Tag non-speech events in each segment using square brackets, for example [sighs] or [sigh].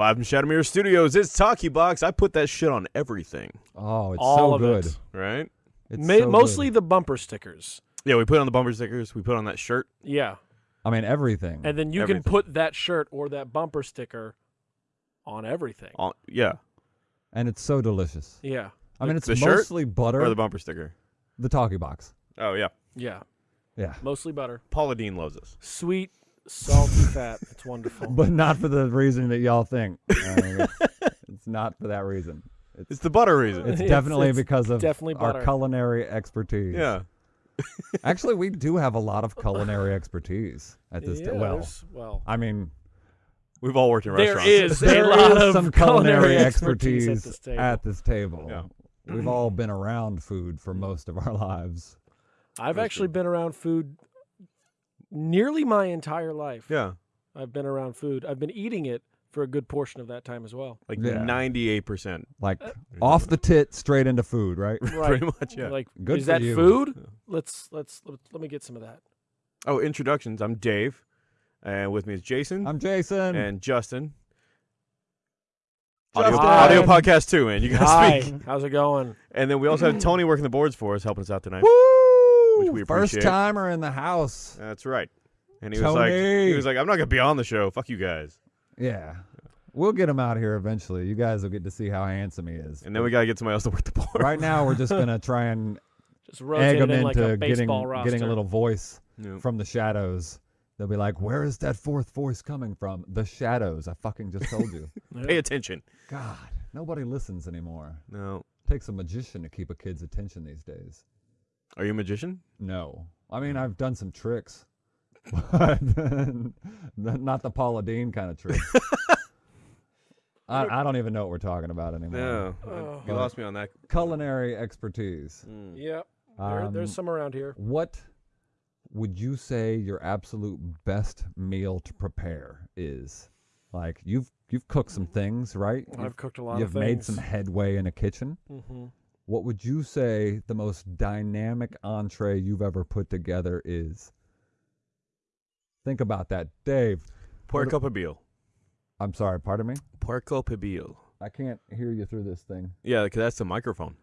Live from Shadowmere Studios, it's Talkie Box. I put that shit on everything, Oh, it's All so of good. it. right? It's Ma- so good. mostly the bumper stickers. Yeah, we put on the bumper stickers. We put on that shirt. Yeah. I mean everything. And then you Everything. can put that shirt or that bumper sticker on everything. On, yeah, and it's so delicious. Yeah. I mean, it's the shirt mostly butter. or the bumper sticker. the talkie box. Oh yeah, Yeah. Yeah, Mostly butter. Paula Deen loves us. Sweet, salty fat. It's wonderful. [laughs] but not for the reason that y'all think. I mean, it's, [laughs] it's not for that reason. It's, It's the butter reason. it's It's- definitely it's because of definitely our culinary expertise. yeah, [laughs] Actually, we do have a lot of culinary expertise at this. yeah, ta- well, well, I mean, we've all worked in there restaurants. is there a lot is of some culinary expertise, expertise at this table. at this table. Yeah. We've all been around food for most of our lives. I've That's actually good. been around food nearly my entire life. yeah, I've been around food. I've been eating it for a good portion of that time as well. like Yeah. ninety-eight percent, Like uh, off the tit, straight into food, right? [laughs] Right. pretty much. Yeah. Like, Good is for that you. food? Let's let's let, let me get some of that. Oh, introductions. I'm Dave, and with me is Jason I'm Jason. and Justin. Audio, Justin! audio podcast too, man. You guys Hi, speak. how's it going? And then we also have Tony working the boards for us, helping us out tonight. Woo! Which we First timer in the house. That's right. And he was like, he was like, I'm not gonna be on the show. Fuck you guys. Yeah. We'll get him out here eventually. You guys will get to see how handsome he is. And then we gotta get somebody else to work the board. right now, we're just gonna [laughs] try and Just egg him it in into like a getting baseball roster. getting a little voice Yeah. from the shadows. They'll be like, "Where is that fourth voice coming from?" The shadows. I fucking just told you. Yeah. [laughs] Pay attention. God, nobody listens anymore. No. takes a magician to keep a kid's attention these days. Are you a magician? No, I mean I've done some tricks, [laughs] but not the Paula Deen kind of tricks. [laughs] I, I don't even know what we're talking about anymore. No. Oh. you lost me on that. Culinary expertise. Mm. Yep. There, Um, there's some around here. What would you say your absolute best meal to prepare is? Like you've you've cooked some things, right? You've, I've cooked a lot you've made some headway in a kitchen. hmm What would you say the most dynamic entree you've ever put together is? Think about that, Dave. Puerco pibil. I'm sorry, pardon me. Puerco pibil. I can't hear you through this thing. Yeah, because that's the microphone.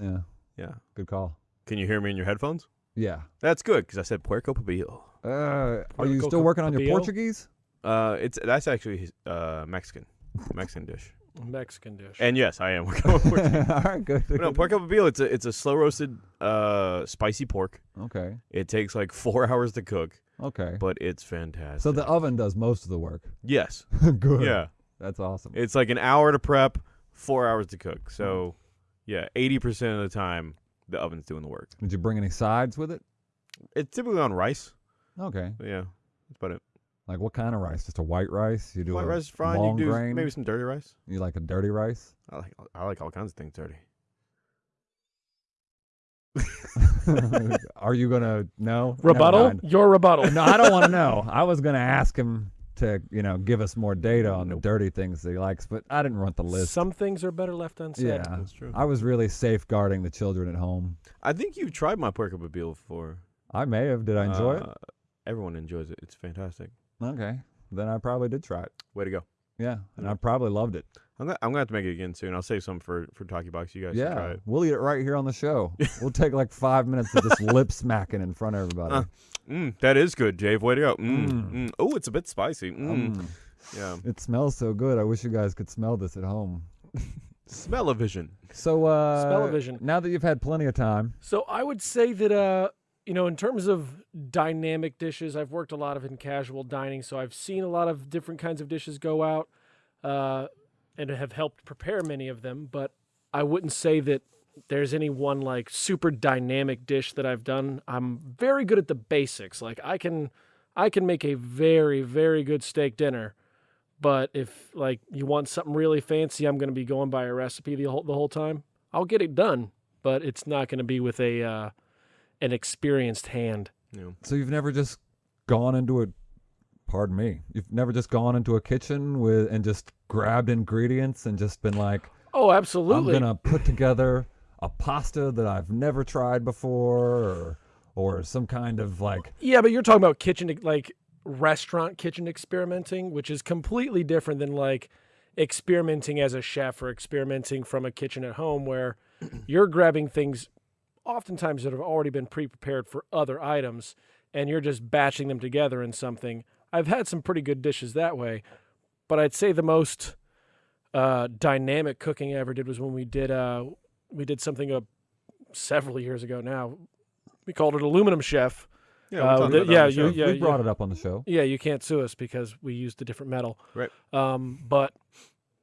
Yeah, Yeah. good call. Can you hear me in your headphones? Yeah. That's good because I said puerco pibil. Uh, are you still working on your Portuguese? Uh, it's that's actually uh Mexican, Mexican dish. Mexican dish. And yes, I am [laughs] working on [laughs] Portuguese. All right, good. But no, puerco pibil. It's a it's a slow roasted uh spicy pork. Okay. It takes like four [laughs] hours to cook, Okay. but it's fantastic. So the oven does most of the work. yes, good. yeah, That's awesome. it's like an hour to prep, four hours to cook. So, Mm-hmm. yeah, eighty percent of the time the oven's doing the work. Did you bring any sides with it? It's typically on rice. Okay. But yeah, that's about it. Like what kind of rice? Just a white rice? You do White a rice is fine. long you do grain? maybe some dirty rice. You like a dirty rice? I like I like all kinds of things dirty. [laughs] Are you gonna no Never rebuttal? mind. Your rebuttal. No, I don't want to know. [laughs] I was gonna ask him to you know give us more data on the dirty things that he likes, but I didn't want the list. Some things are better left unsaid. yeah, That's true. I was really safeguarding the children at home. I think you've tried my puerco pibil before. I may have. Did I enjoy Uh, Everyone enjoys it. It's fantastic. It? Okay, then I probably did try it. Way to go. Yeah, and Yeah. I probably loved it. I'm gonna, I'm gonna have to make it again soon. I'll save some for for Talkie Box. You guys should try Yeah, it. we'll eat it right here on the show. [laughs] we'll take like five minutes of just lip smacking in front of everybody. Uh, Mm, that is good, Dave. Way to go. Mm, Mm. mm. Oh, it's a bit spicy. Mm. Mm. Yeah. It smells so good. I wish you guys could smell this at home. [laughs] Smell-o-vision. So, uh, Smell-o-vision. Now that you've had plenty of time, So I would say that uh, you know, in terms of dynamic dishes, I've worked a lot of in casual dining, so I've seen a lot of different kinds of dishes go out, uh, and have helped prepare many of them. But I wouldn't say that there's any one like super dynamic dish that I've done. I'm very good at the basics. Like I can, I can make a very very good steak dinner. But if like you want something really fancy, I'm going to be going by a recipe the whole the whole time. I'll get it done, but it's not going to be with a uh, an experienced hand. Yeah. so you've never just gone into a, pardon me, you've never just gone into a kitchen with and just grabbed ingredients and just been like, Oh, absolutely. I'm gonna put together a pasta that I've never tried before, or or some kind of like, Yeah, but you're talking about kitchen like restaurant kitchen experimenting, which is completely different than like, experimenting as a chef or experimenting from a kitchen at home where [clears throat] you're grabbing things oftentimes that have already been pre-prepared for other items and you're just batching them together in something. I've had some pretty good dishes that way, but I'd say the most uh, dynamic cooking I ever did was when we did uh, we did something uh, several years ago now. We called it aluminum chef. Yeah, Uh, we talked the- yeah, you- yeah, we brought it up on the show. Yeah, you can't sue us because we used a different metal. Right. Um, but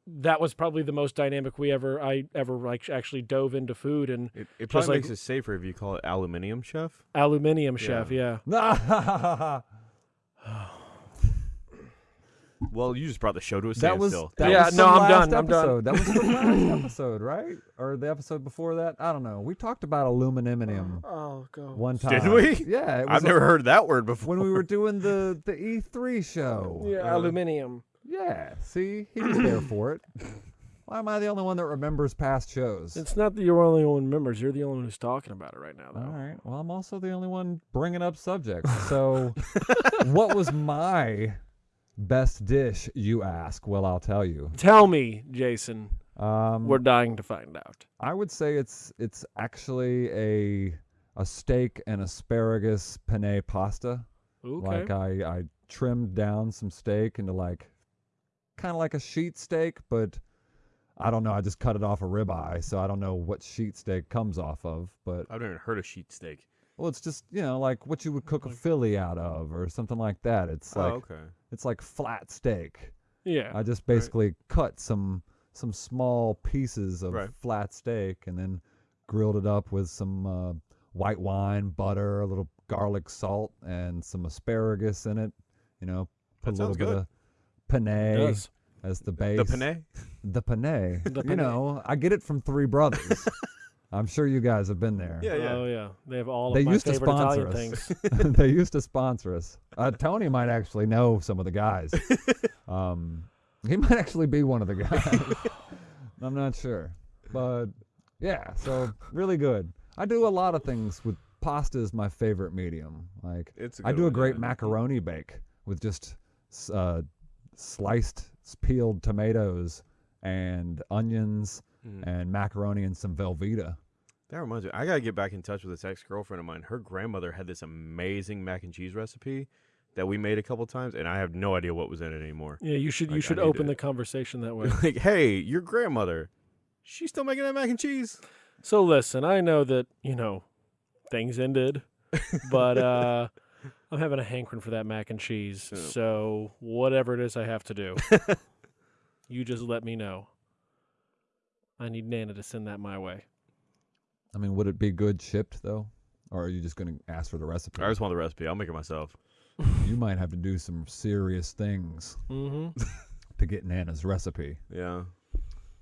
that was probably the most dynamic we ever I ever like actually dove into food and It, it Just probably like- makes it safer if you call it aluminium chef. aluminium chef. Yeah. [laughs] Well, you just brought the show to a was standstill. that Yeah, was no, from I'm last done, I'm done. That was the last [laughs] episode, right? Or the episode before that? I don't know. We talked about aluminum Oh god. one time. Did we? Yeah, it was I've never heard that word before. when we were doing the the E3 show. Yeah, Uh, aluminium. Yeah, see, he was there [clears throat] for it. Why am I the only one that remembers past shows? It's not that you're the only one members. You're the only one who's talking about it right now, All though. right. Well, I'm also the only one bringing up subjects. So, [laughs] what was my best dish, you ask? Well, I'll tell you. Tell me, Jason. Um, We're dying to find out. I would say it's it's actually a a steak and asparagus penne pasta. Okay. Like I I trimmed down some steak into like kind of like a sheet steak, but I don't know. I just cut it off a ribeye, so I don't know what sheet steak comes off of. But I've never heard of sheet steak. well, it's just you know like what you would cook a Philly out of or something like that. It's like oh, okay. it's like flat steak. yeah. I just basically cut some some small pieces of Right. flat steak and then grilled it up with some uh, white wine, butter, a little garlic salt, and some asparagus in it. You know, put That a little sounds bit good. of penne does. as the base. The penne? The penne. The You know, I get it from Three Brothers. [laughs] I'm sure you guys have been there. Yeah, yeah. Oh yeah. They have all They of my used to sponsor Italian us. things. [laughs] [laughs] they used to sponsor us. Uh, Tony might actually know some of the guys. um, he might actually be one of the guys. I'm not sure, but yeah. So really good. I do a lot of things with pasta is my favorite medium. Like It's a I good do a great yeah. macaroni bake with just uh, sliced peeled tomatoes and onions Mm. and macaroni and some Velveeta. That reminds me, I gotta get back in touch with this ex girlfriend of mine. Her grandmother had this amazing mac and cheese recipe that we made a couple times, and I have no idea what was in it anymore. Yeah, you should you Like, I should open to- the conversation that way. [laughs] like, hey, your grandmother, she's still making that mac and cheese. So listen, I know that, you know, things ended, but [laughs] uh I'm having a hankering for that mac and cheese. Yeah. So whatever it is I have to do, [laughs] you just let me know. I need Nana to send that my way. I mean, would it be good shipped though, or are you just going to ask for the recipe? I just want the recipe. I'll make it myself. [laughs] you might have to do some serious things Mm-hmm. [laughs] to get Nana's recipe. Yeah.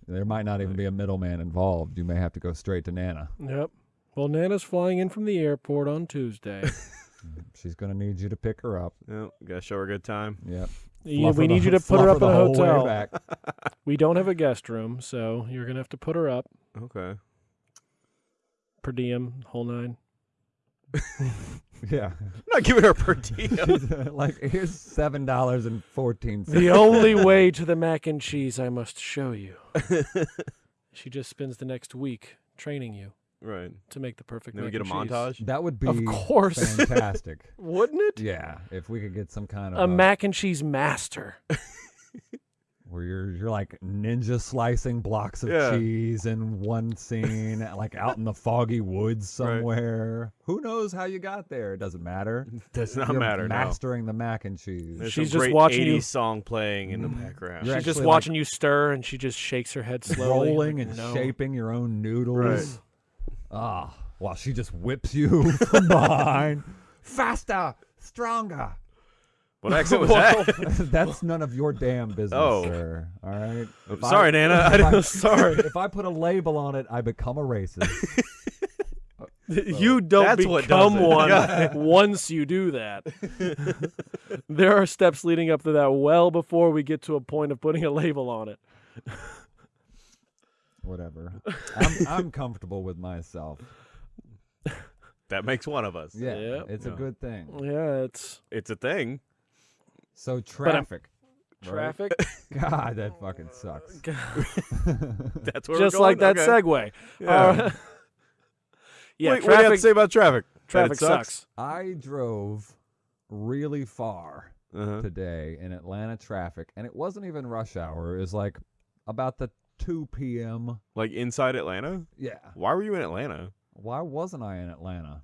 There might not even be a middleman involved. You may have to go straight to Nana. Yep. Well, Nana's flying in from the airport on Tuesday. Mm-hmm. She's going to need you to pick her up. Yeah. Gotta show her a good time. Yep. Yeah, we her the- need you to put her up in a hotel. back. [laughs] We don't have a guest room, so you're gonna have to put her up Okay. per diem, whole nine. [laughs] Yeah. I'm not giving her per diem. [laughs] like here's seven dollars and fourteen cents. The only way to the mac and cheese I must show you. she just spends the next week training you right. to make the perfect Then we mac get a cheese. montage. That would be Of course. fantastic. [laughs] Wouldn't it? yeah, if we could get some kind of A uh, mac and cheese master. [laughs] where you're you're like ninja slicing blocks of Yeah. cheese in one scene, [laughs] like out in the foggy woods Right. somewhere. Who knows how you got there? It doesn't matter. It Does not you're matter. no. Mastering the mac and cheese. There's She's some just great watching 80s you- song playing in the background. You're She's just actually, like, watching you stir and she just shakes her head slowly. rolling and no. shaping your own noodles. Right. Ah, while she just whips you [laughs] from behind. Faster, stronger. What accent [laughs] was that? That's none of your damn business, Oh. sir. All right. If I- Sorry, Nana. [laughs] I if didn't- sorry. If I put a label on it, I become a racist. You don't That's become does it. one Yeah. once you do that. there are steps leading up to that well before we get to a point of putting a label on it. Whatever. [laughs] I'm, I'm comfortable with myself. that makes one of us. Yeah, Yep. it's Yeah. a good thing. Yeah, it's It's a thing. So I'm- traffic. traffic. [laughs] God, that fucking sucks. [laughs] That's where Just we're like going? that Okay. segue. Yeah. Uh, yeah, Wait, what do you have to traffic. say about traffic? That it Traffic sucks. I drove really far Uh-huh. today in Atlanta traffic, and it wasn't even rush hour. It was like about the 2 p.m. Like inside Atlanta? Yeah. Why were you in Atlanta? Why wasn't I in Atlanta?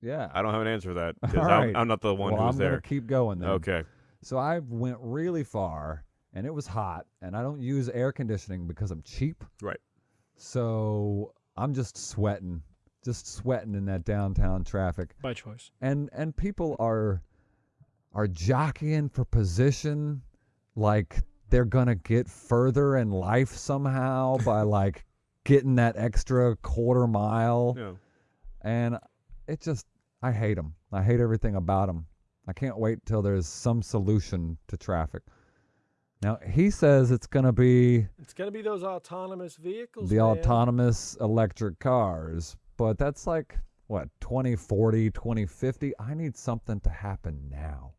Yeah. I don't have an answer for that [laughs] because All I'm. I'm not the one well, who was I'm there. gonna keep going then. Okay. So I went really far, and it was hot, and I don't use air conditioning because I'm cheap. Right. So I'm just sweating, just sweating in that downtown traffic, By choice. and and people are are jockeying for position, like they're gonna get further in life somehow by [laughs] like getting that extra quarter mile Yeah. and it just I hate them. I hate everything about them. I can't wait till there's some solution to traffic. Now he says it's going to be It's gonna be those autonomous vehicles. the man. autonomous electric cars, but that's like what 2040, 2050. I need something to happen now.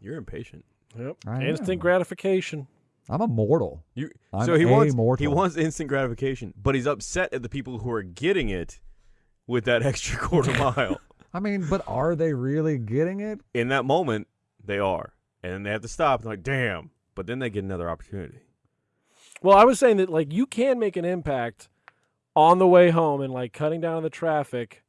You're impatient. Yep. I Instant am. gratification. I'm immortal. You I'm so he wants he wants instant gratification, but he's upset at the people who are getting it with that [laughs] extra quarter mile. I mean, but are they really getting it? In that moment, they are, and then they have to stop. And like, damn! But then they get another opportunity. Well, I was saying that like you can make an impact on the way home and like cutting down on the traffic,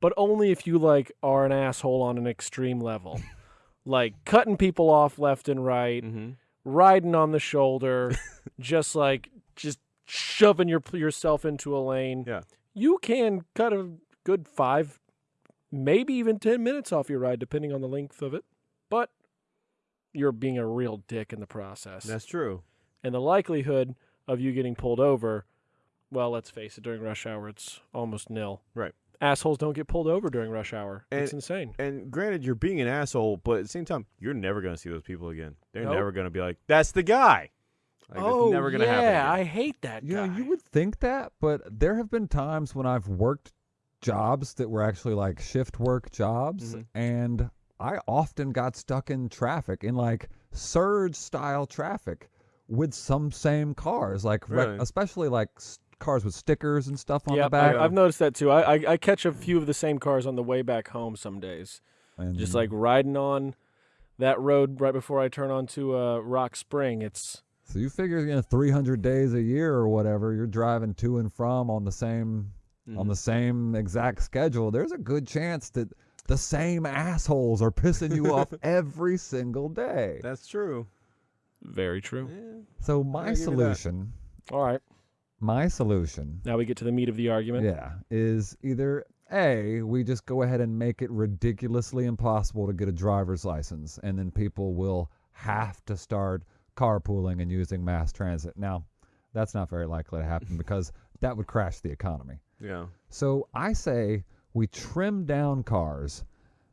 but only if you like are an asshole on an extreme level. [laughs] like cutting people off left and right, Mm-hmm. Riding on the shoulder, [laughs] just like just shoving your yourself into a lane. Yeah. You can cut a good 5 maybe even 10 minutes off your ride depending on the length of it. But you're being a real dick in the process That's true. and the likelihood of you getting pulled over, well, let's face it, during rush hour, it's almost nil. Right. Assholes don't get pulled over during rush hour. it's insane. And granted, you're being an asshole, but at the same time, you're never going to see those people again. They're Nope. never going to be like, "That's the guy." Like, oh, never going to yeah, happen. I hate that You guy. you would think that, but there have been times when I've worked jobs that were actually like shift work jobs, Mhm. and I often got stuck in traffic, in like surge style traffic with some same cars, like rec- Really? especially like s- cars with stickers and stuff on Yep, the back. I, I've noticed that too. I, I I catch a few of the same cars on the way back home some days. and Just like riding on that road right before I turn onto uh, Rock Spring. It's so you figure, you know, 300 days a year or whatever, you're driving to and from on the same on Mhm. the same exact schedule, there's a good chance that the same assholes are pissing you off [laughs] every single day. That's true. very true. Yeah. So my give you that. solution, All right, my solution, now we get to the meat of the argument. yeah, is either A, we just go ahead and make it ridiculously impossible to get a driver's license, and then people will have to start carpooling and using mass transit. Now, that's not very likely to happen [laughs] because that would crash the economy. Yeah. So I say we trim down cars,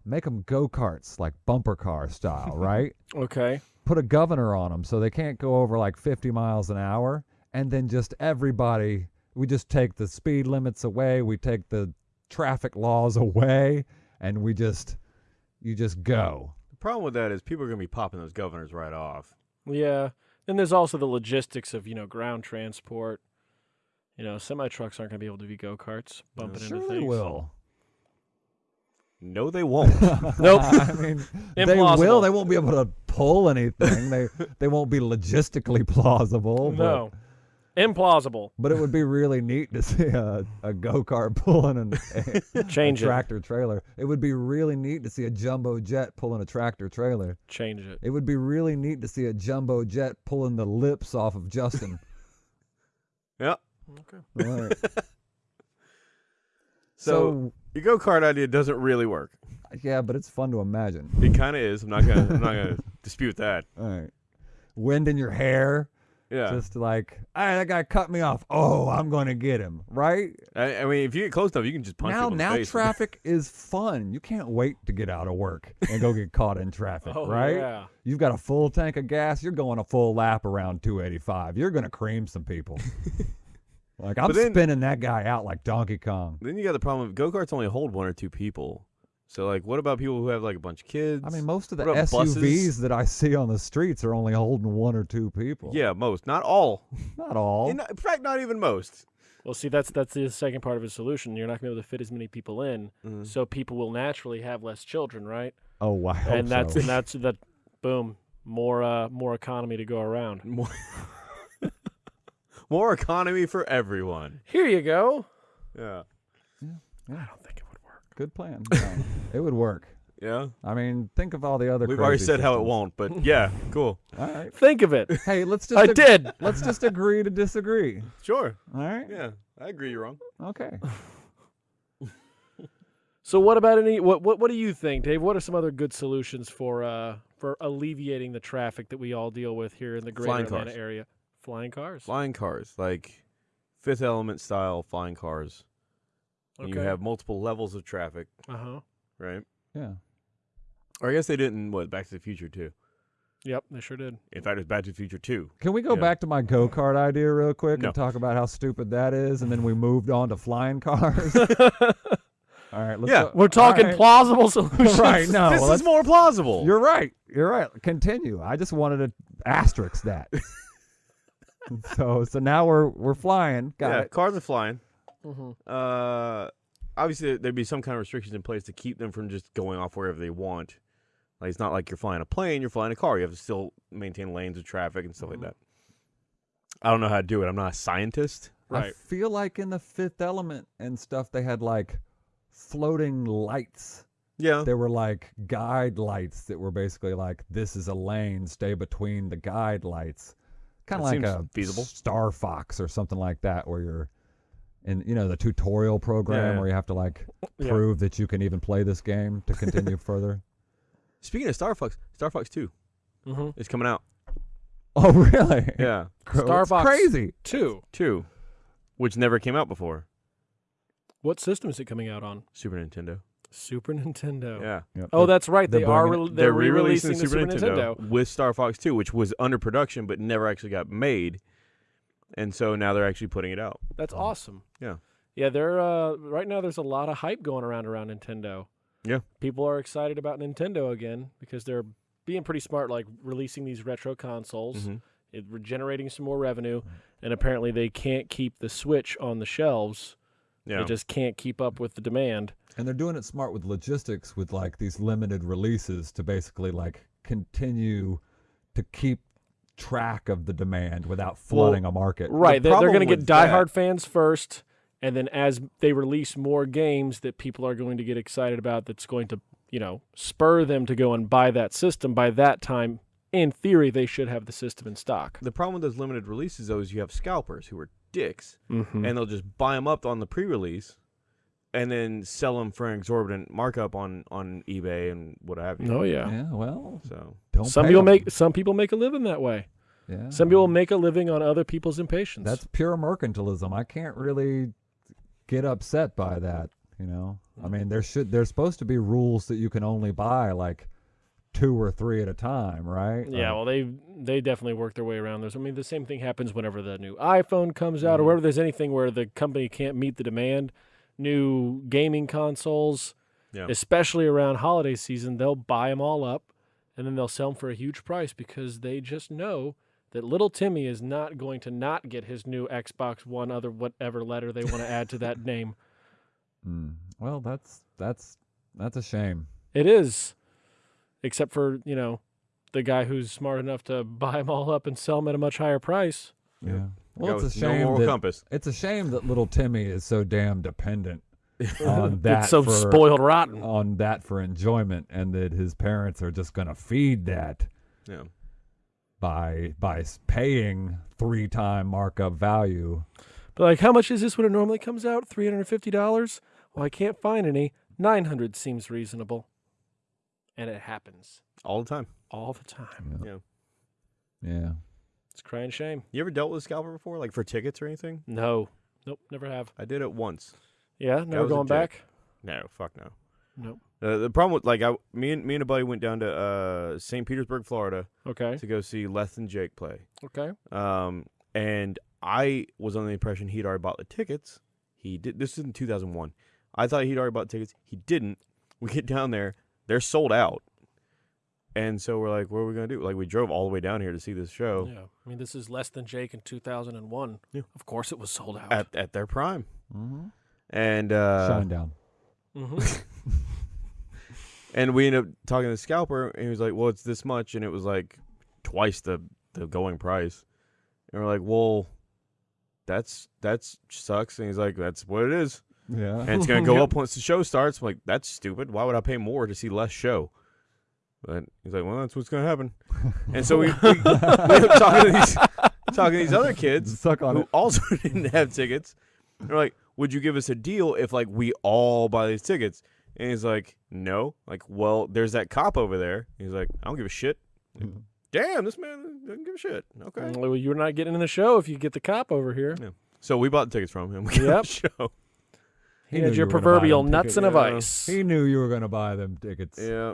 make them go karts like bumper car style, [laughs] right? Okay. Put a governor on them so they can't go over like 50 miles an hour, and then just everybody, we just take the speed limits away, we take the traffic laws [laughs] away, and we just, you just go. The problem with that is people are going to be popping those governors right off. Yeah. Then there's also the logistics of, you know, ground transport. You know, semi trucks aren't going to be able to be go karts bumping sure into they things. will. No, they won't. [laughs] Nope. I mean, [laughs] they will. They won't be able to pull anything. they they won't be logistically plausible. but- No. Implausible. But it would be really neat to see a, a go kart [laughs] pulling an, a, Change a it. tractor trailer. It would be really neat to see a jumbo jet pulling a tractor trailer. Change it. It would be really neat to see a jumbo jet pulling the lips off of Justin. [laughs] yep. Okay. All right. [laughs] So, So, your go kart idea doesn't really work. yeah, but it's fun to imagine. It kind of is. I'm not gonna. I'm not gonna dispute that. All right. Wind in your hair, Yeah. just like, hey, that guy cut me off. Oh, I'm going to get him, right? I, I mean, if you get close enough, you can just punch now, people in the now [laughs] traffic is fun. You can't wait to get out of work and go get caught in traffic, [laughs] Oh, right? yeah. You've got a full tank of gas. You're going a full lap around 285. You're going to cream some people. [laughs] like I'm then- spinning that guy out like Donkey Kong. Then you got the problem of go karts only hold one or two people. So like, what about people who have like a bunch of kids? I mean, most of the What about SUVs buses? that I see on the streets are only holding one or two people. yeah, most, not all. [laughs] Not all. In, in fact, not even most. Well, see, that's that's the second part of his solution. You're not going to be able to fit as many people in, Mm. so people will naturally have less children, right? oh, wow. and that's and that's that. Boom, more uh, more economy to go around. [laughs] More, [laughs] more economy for everyone. Here you go. Yeah. Good plan. No, [laughs] it would work. Yeah. I mean, think of all the other. We've already crazy said how it won't, but yeah, [laughs] cool. All right. Think of it. Hey, let's just. I ag- did. [laughs] Let's just agree to disagree. Sure. All right. Yeah, I agree. You're wrong. Okay. So what about any what what what do you think, Dave? What are some other good solutions for uh for alleviating the traffic that we all deal with here in the greater Flying Atlanta cars. area? Flying cars. Flying cars, like Fifth Element style flying cars. And You have multiple levels of traffic, Uh-huh. right? Yeah. Or I guess they didn't. what Back to the Future too. Yep, they sure did. In fact, it was Back to the Future too. Can we go Yeah. back to my go kart idea real quick No. and talk about how stupid that is, and then we moved on to flying cars? [laughs] All right. Let's Yeah. go- We're talking all right. plausible [laughs] solutions. right. No, this well, is more plausible. You're right. You're right. Continue. I just wanted to asterisk that. [laughs] so so now we're we're flying. Got yeah, it. cars are flying. Mhm. Uh, obviously there'd be some kind of restrictions in place to keep them from just going off wherever they want. Like it's not like you're flying a plane, you're flying a car. You have to still maintain lanes of traffic and stuff Mhm. like that. I don't know how to do it. I'm not a scientist. Right. I Right. feel like in the Fifth Element and stuff, they had like floating lights. Yeah. There were like guide lights that were basically like, "This is a lane. Stay between the guide lights." Kind of like a feasible. Star Fox or something like that, where you're in, you know, the tutorial program yeah. where you have to like Yeah. prove that you can even play this game to continue [laughs] further. Speaking of Star Fox, Star Fox 2 Mhm. is coming out. Oh, really? Yeah. [laughs] Star Fox. crazy. Two. 2, which never came out before. What system is it coming out on? Super Nintendo. Super Nintendo. Yeah. Yep. Oh, that's right. they're They are. Re- they're, re-releasing re-releasing the Super Nintendo. with Star Fox 2, which was under production but never actually got made. And so now they're actually putting it out. That's awesome. Yeah. Yeah, they're uh, right now. There's a lot of hype going around around Nintendo. Yeah. people are excited about Nintendo again because they're being pretty smart, like releasing these retro consoles, Mhm. it, generating some more revenue, and apparently they can't keep the Switch on the shelves. Yeah. They just can't keep up with the demand. And they're doing it smart with logistics with like these limited releases to basically like continue to keep track of the demand without flooding a market. Right, they're, they're going to get with that- diehard fans first, and then as they release more games that people are going to get excited about, that's going to you know spur them to go and buy that system. By that time, in theory, they should have the system in stock. the problem with those limited releases, though, is you have scalpers who are dicks, Mm-hmm. and they'll just buy them up on the pre-release, and then sell them for an exorbitant markup on on eBay and what have you. oh yeah. Yeah, well, So don't Some people people 'em. make some people make a living that way. yeah. Some people make a living on other people's impatience. That's pure mercantilism. I can't really get upset by that, you know. I mean, there should there's supposed to be rules that you can only buy like two or three at a time, right? yeah. Like, Well, they they definitely work their way around those. I mean, the same thing happens whenever the new iPhone comes out, or Mhm. whenever there's anything where the company can't meet the demand. New gaming consoles, yeah, especially around holiday season, they'll buy them all up, and then they'll sell them for a huge price because they just know that little Timmy is not going to not get his new Xbox One, other whatever letter they want to add to that [laughs] name. mm, well, that's that's that's a shame. It is, except for you know, the guy who's smart enough to buy them all up and sell them at a much higher price. Yeah. Guy Well, it's a with no shame moral that compass. it's a shame that little Timmy is so damn dependent [laughs] on that it's so for spoiled rotten. on that for enjoyment, and that his parents are just gonna feed that Yeah, by by paying three time markup value. But like, how much is this when it normally comes out? Three hundred and fifty dollars. Well, I can't find any. Nine hundred seems reasonable, and it happens all the time. all the time. Yeah. Yeah. yeah. It's crying shame. You ever dealt with a scalper before, like for tickets or anything? No, nope, never have. I did it once. Yeah, never going back. No, fuck no. Nope. Uh, the problem with like I, me and me and a buddy went down to uh, St. Petersburg, Florida, Okay. to go see Less Than Jake play. Okay. Um, and I was under the impression he'd already bought the tickets. He did. This is in 2001. I thought he'd already bought tickets. He didn't. We get down there, they're sold out. And so we're like, what are we gonna do? Like we drove all the way down here to see this show Yeah, I mean this is Less Than Jake in 2001. Yeah. Of course, it was sold out. at at their prime. Mm-hmm. And uh Shinedown. hmm [laughs] and we ended up talking to the scalper and he was like, Well, it's this much and it was like twice the the going price. And we're like, Well, that's that's sucks. And he's like, That's what it is. Yeah. and it's gonna go [laughs] Yep. up once the show starts. I'm like, that's stupid. Why would I pay more to see less show? But he's like, well, that's what's gonna happen. And so we, we, we talking to these talking to these other kids Suck on who it. also [laughs] didn't have tickets. They're like, would you give us a deal if like we all buy these tickets? And he's like, no. Like, well, there's that cop over there. He's like, I don't give a shit. Like, Damn, this man doesn't give a shit. Okay. Well, you're not getting in the show if you get the cop over here. So we bought the tickets from him. [laughs] We got Yep. the show. He, knew had your you were gonna buy proverbial nuts tickets. and a Yeah. vice. He knew you were going to buy them tickets. Yeah,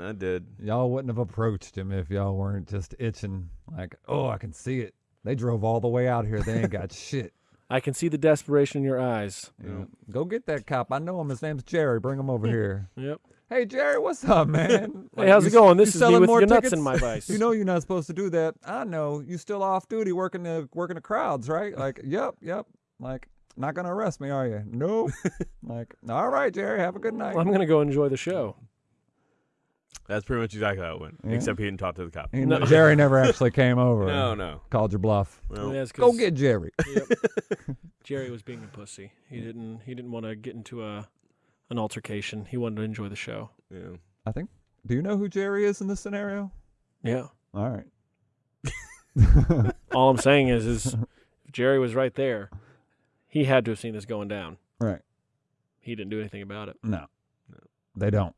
I did. Y'all wouldn't have approached him if y'all weren't just itching, like, oh, I can see it. They drove all the way out here. They ain't got [laughs] shit. I can see the desperation in your eyes. Yeah. Go get that cop. I know him. His name's Jerry. Bring him over [laughs] here. Yep. Hey, Jerry, what's up, man? [laughs] Hey, how's you it going? This is me selling with more your nuts tickets? in my vice. You know you're not supposed to do that. I know. You still off duty working the working the crowds, right? Like, yep, yep. Like, not gonna arrest me, are you? Nope. like, all right, Jerry. Have a good night. I'm gonna go enjoy the show. That's pretty much exactly how it went. Yeah. Except he didn't talk to the cop. No. Jerry [laughs] never actually came over. No, and no. Called your bluff. Well, Yeah, it's Go 'cause- get Jerry. [laughs] Yep. [laughs] Jerry was being a pussy. He didn't. He didn't want to get into a an altercation. He wanted to enjoy the show. yeah. I think. Do you know who Jerry is in this scenario? Yeah. All right. All I'm saying is, is if Jerry was right there, he had to have seen this going down. Right. He didn't do anything about it. No. They don't.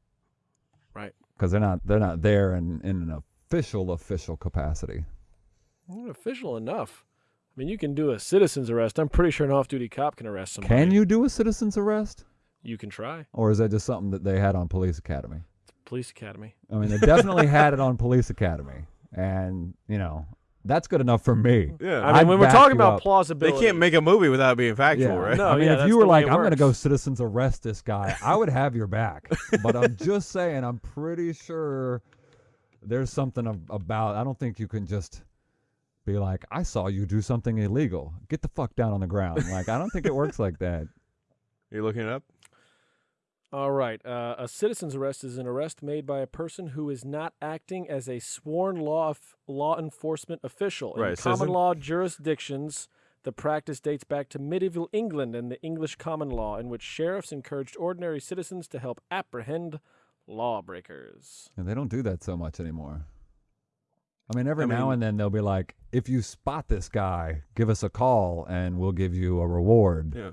Because they're not. They're not there in in an official official capacity. Not official enough. I mean, you can do a citizen's arrest. I'm pretty sure an off-duty cop can arrest somebody. Can you do a citizen's arrest, You can try. or is that just something that they had on Police Academy? Police academy. I mean, they definitely had it on Police Academy, and you know that's good enough for me. Yeah. I mean, I'd when we're back talking you about up. they plausibility, can't make a movie without being factual, Yeah. right? No, I mean, yeah, if that's you were the way like, it I'm going to works. go citizens arrest this guy, I would have your back. [laughs] but I'm just saying, I'm pretty sure there's something ab- about. I don't think you can just be like, I saw you do something illegal. Get the fuck down on the ground. Like, I don't think it works like that. [laughs] You're looking it up? All right. Uh, a citizen's arrest is an arrest made by a person who is not acting as a sworn law f- law enforcement official. Right, In Right, common law jurisdictions, the practice dates back to medieval England and the English common law, in which sheriffs encouraged ordinary citizens to help apprehend lawbreakers. And they don't do that so much anymore. I mean, every I now mean- and then they'll be like, if you spot this guy, give us a call and we'll give you a reward. Yeah.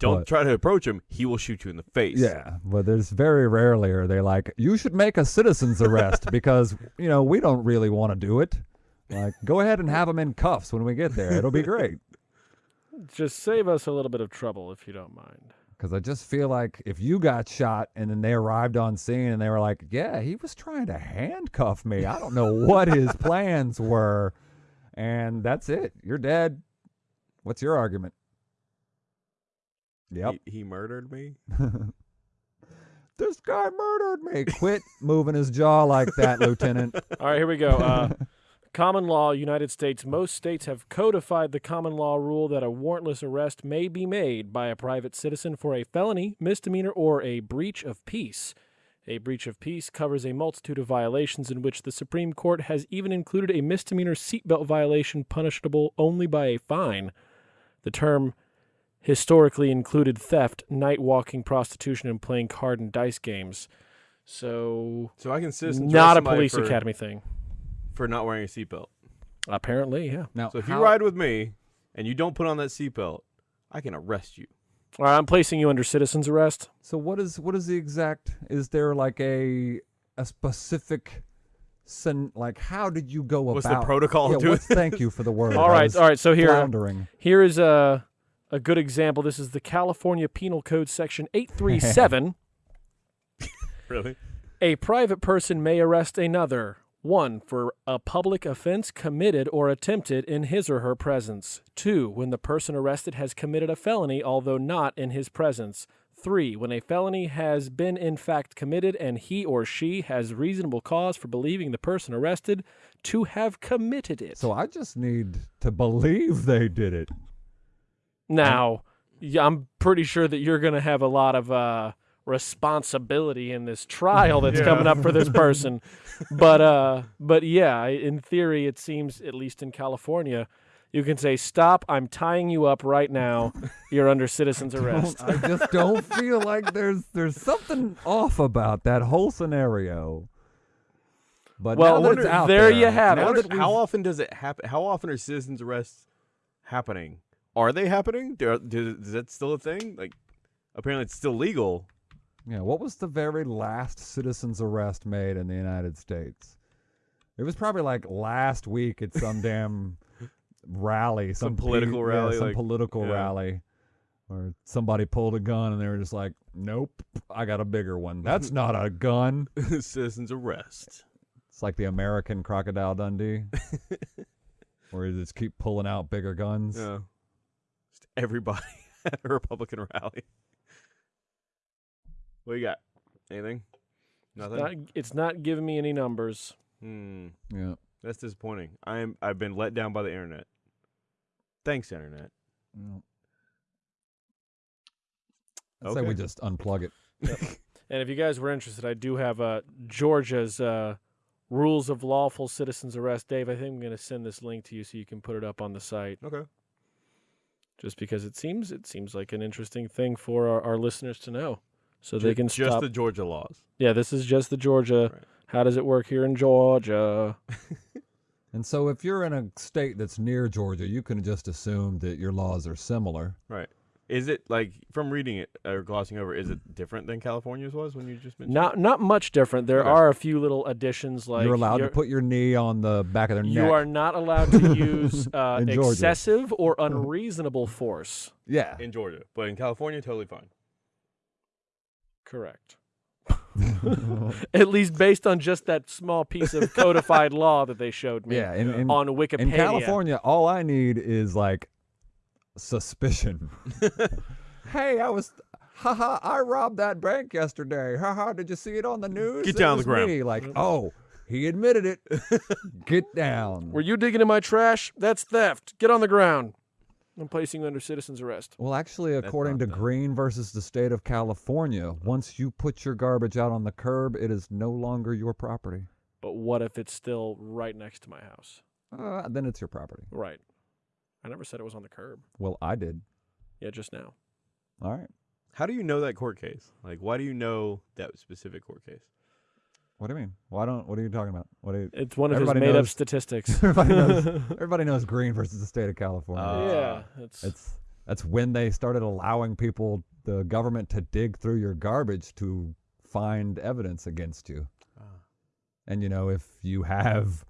Don't But- try to approach him. He will shoot you in the face. Yeah, but there's very rarely are they like, you should make a citizen's arrest [laughs] because, you know, we don't really want to do it. Like, go ahead and have him in cuffs when we get there. It'll be great. Just save us a little bit of trouble if you don't mind. Because I just feel like if you got shot and then they arrived on scene and they were like, yeah, he was trying to handcuff me. I don't know what his [laughs] plans were. And that's it. You're dead. What's your argument? Yep. He, he murdered me. [laughs] this guy murdered me. Quit moving his jaw like that, Lieutenant. [laughs] All right, here we go. Uh, common law, United States. Most states have codified the common law rule that a warrantless arrest may be made by a private citizen for a felony, misdemeanor, or a breach of peace. A breach of peace covers a multitude of violations in which the Supreme Court has even included a misdemeanor seatbelt violation punishable only by a fine. The term historically included theft, night walking, prostitution, and playing card and dice games. So, So I can citizen not a police for, academy thing. for not wearing a seatbelt. Apparently, yeah. Now, So if how- you ride with me and you don't put on that seatbelt, I can arrest you. All right, I'm placing you under citizen's arrest. So what is what is the exact? Is there like a a specific, sen, like how did you go What's about? the protocol Yeah, to what's, [laughs] thank you for the word. all I right, was all right. So here, floundering. here is a a good example. This is the California Penal Code, section eight three seven. [laughs] really? A private person may arrest another. One, for a public offense committed or attempted in his or her presence. Two, when the person arrested has committed a felony, although not in his presence. Three, when a felony has been in fact committed and he or she has reasonable cause for believing the person arrested to have committed it. So I just need to believe they did it. Now, I'm pretty sure that you're going to have a lot of uh, responsibility in this trial that's Yeah. coming up for this person. [laughs] but uh, but yeah, in theory, it seems at least in California, you can say, "Stop! I'm tying you up right now. You're under citizen's [laughs] arrest." I just don't [laughs] feel like there's there's something off about that whole scenario. But Well, now that it's out there there, you have now it. that how often does it happen? How often are citizens arrests happening? Are they happening? Do, do, is that still a thing? Like, apparently it's still legal. Yeah, what was the very last citizen's arrest made in the United States? It was probably like last week at some [laughs] damn rally, some, Some political pe- yeah, rally, some like- political yeah. rally, or somebody pulled a gun and they were just like, "Nope, I got a bigger one. That's [laughs] not a gun." citizens arrest. It's like the American Crocodile Dundee, [laughs] where you just keep pulling out bigger guns. Yeah. Just everybody [laughs] at a Republican rally. What you got? Anything? Nothing. Not, it's not giving me any numbers. Hmm. Yeah. That's disappointing. I am. I've been let down by the internet. Thanks, internet. yeah. I'd say we just unplug it. [laughs] And if you guys were interested, I do have uh, Georgia's uh, rules of lawful citizens arrest. Dave, I think I'm going to send this link to you so you can put it up on the site. Okay. Just because it seems it seems like an interesting thing for our, our listeners to know, so they can just stop. the Georgia laws. yeah, this is just the Georgia. Right. How does it work here in Georgia? [laughs] And so, if you're in a state that's near Georgia, you can just assume that your laws are similar. Right. Is it like from reading it or glossing over? Is it different than California's was when you just mentioned? Not not much different. There Okay. are a few little additions like you're allowed to you're- put your knee on the back of their You neck. You are not allowed to use [laughs] uh, excessive or [laughs] unreasonable force. yeah. in Georgia, but in California, totally fine. Correct. [laughs] At least based on just that small piece of codified law that they showed me yeah. In, in, on Wikipedia. in California, all I need is like suspicion. [laughs] hey, I was. Haha, I robbed that bank yesterday. Haha, did you see it on the news? Get It down on the was ground. me." Like, oh, he admitted it. [laughs] Get down. Were you digging in my trash? That's theft. Get on the ground. I'm placing you under citizen's arrest. Well, actually, according to Green versus the state of California, once you put your garbage out on the curb, it is no longer your property. But what if it's still right next to my house? Uh, then it's your property. Right. I never said it was on the curb. Well, I did. Yeah, just now. All right. How do you know that court case? Like, why do you know that specific court case? What do you mean? Why don't? What are you talking about? What do you? It's one of Everybody his made up knows- statistics. [laughs] Everybody knows. [laughs] everybody knows Green versus the state of California. Uh, yeah, it's, it's that's when they started allowing people, the government, to dig through your garbage to find evidence against you. Ah. And you know, if you have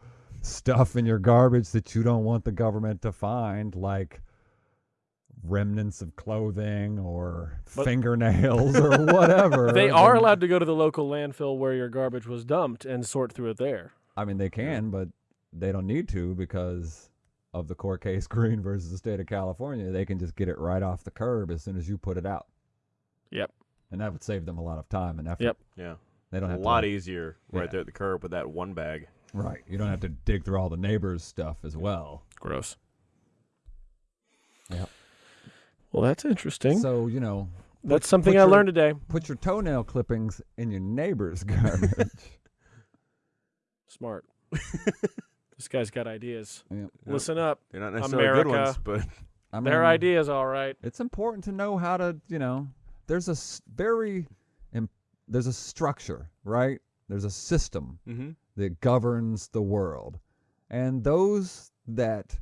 stuff in your garbage that you don't want the government to find, like remnants of clothing or But- fingernails or [laughs] whatever, they are then- allowed to go to the local landfill where your garbage was dumped and sort through it there. I mean, they can, but they don't need to because of the court case [laughs] Green versus the state of California. They can just get it right off the curb as soon as you put it out. Yep. And that would save them a lot of time and effort. Yep. Yeah, They don't a have a lot to, easier right Yeah. there at the curb with that one bag. Right. You don't have to dig through all the neighbors' stuff as well. Gross. Yeah. Well, that's interesting. So, you know, that's something put I your- learned today. put your toenail clippings in your neighbor's [laughs] garbage. Smart. [laughs] this guy's got ideas. Yep. Listen up. They're not necessarily good ones, America. but I mean, Their ideas, all right. It's important to know how to, you know, there's a very, im- there's a structure, right? There's a system mm-hmm. that governs the world. And those that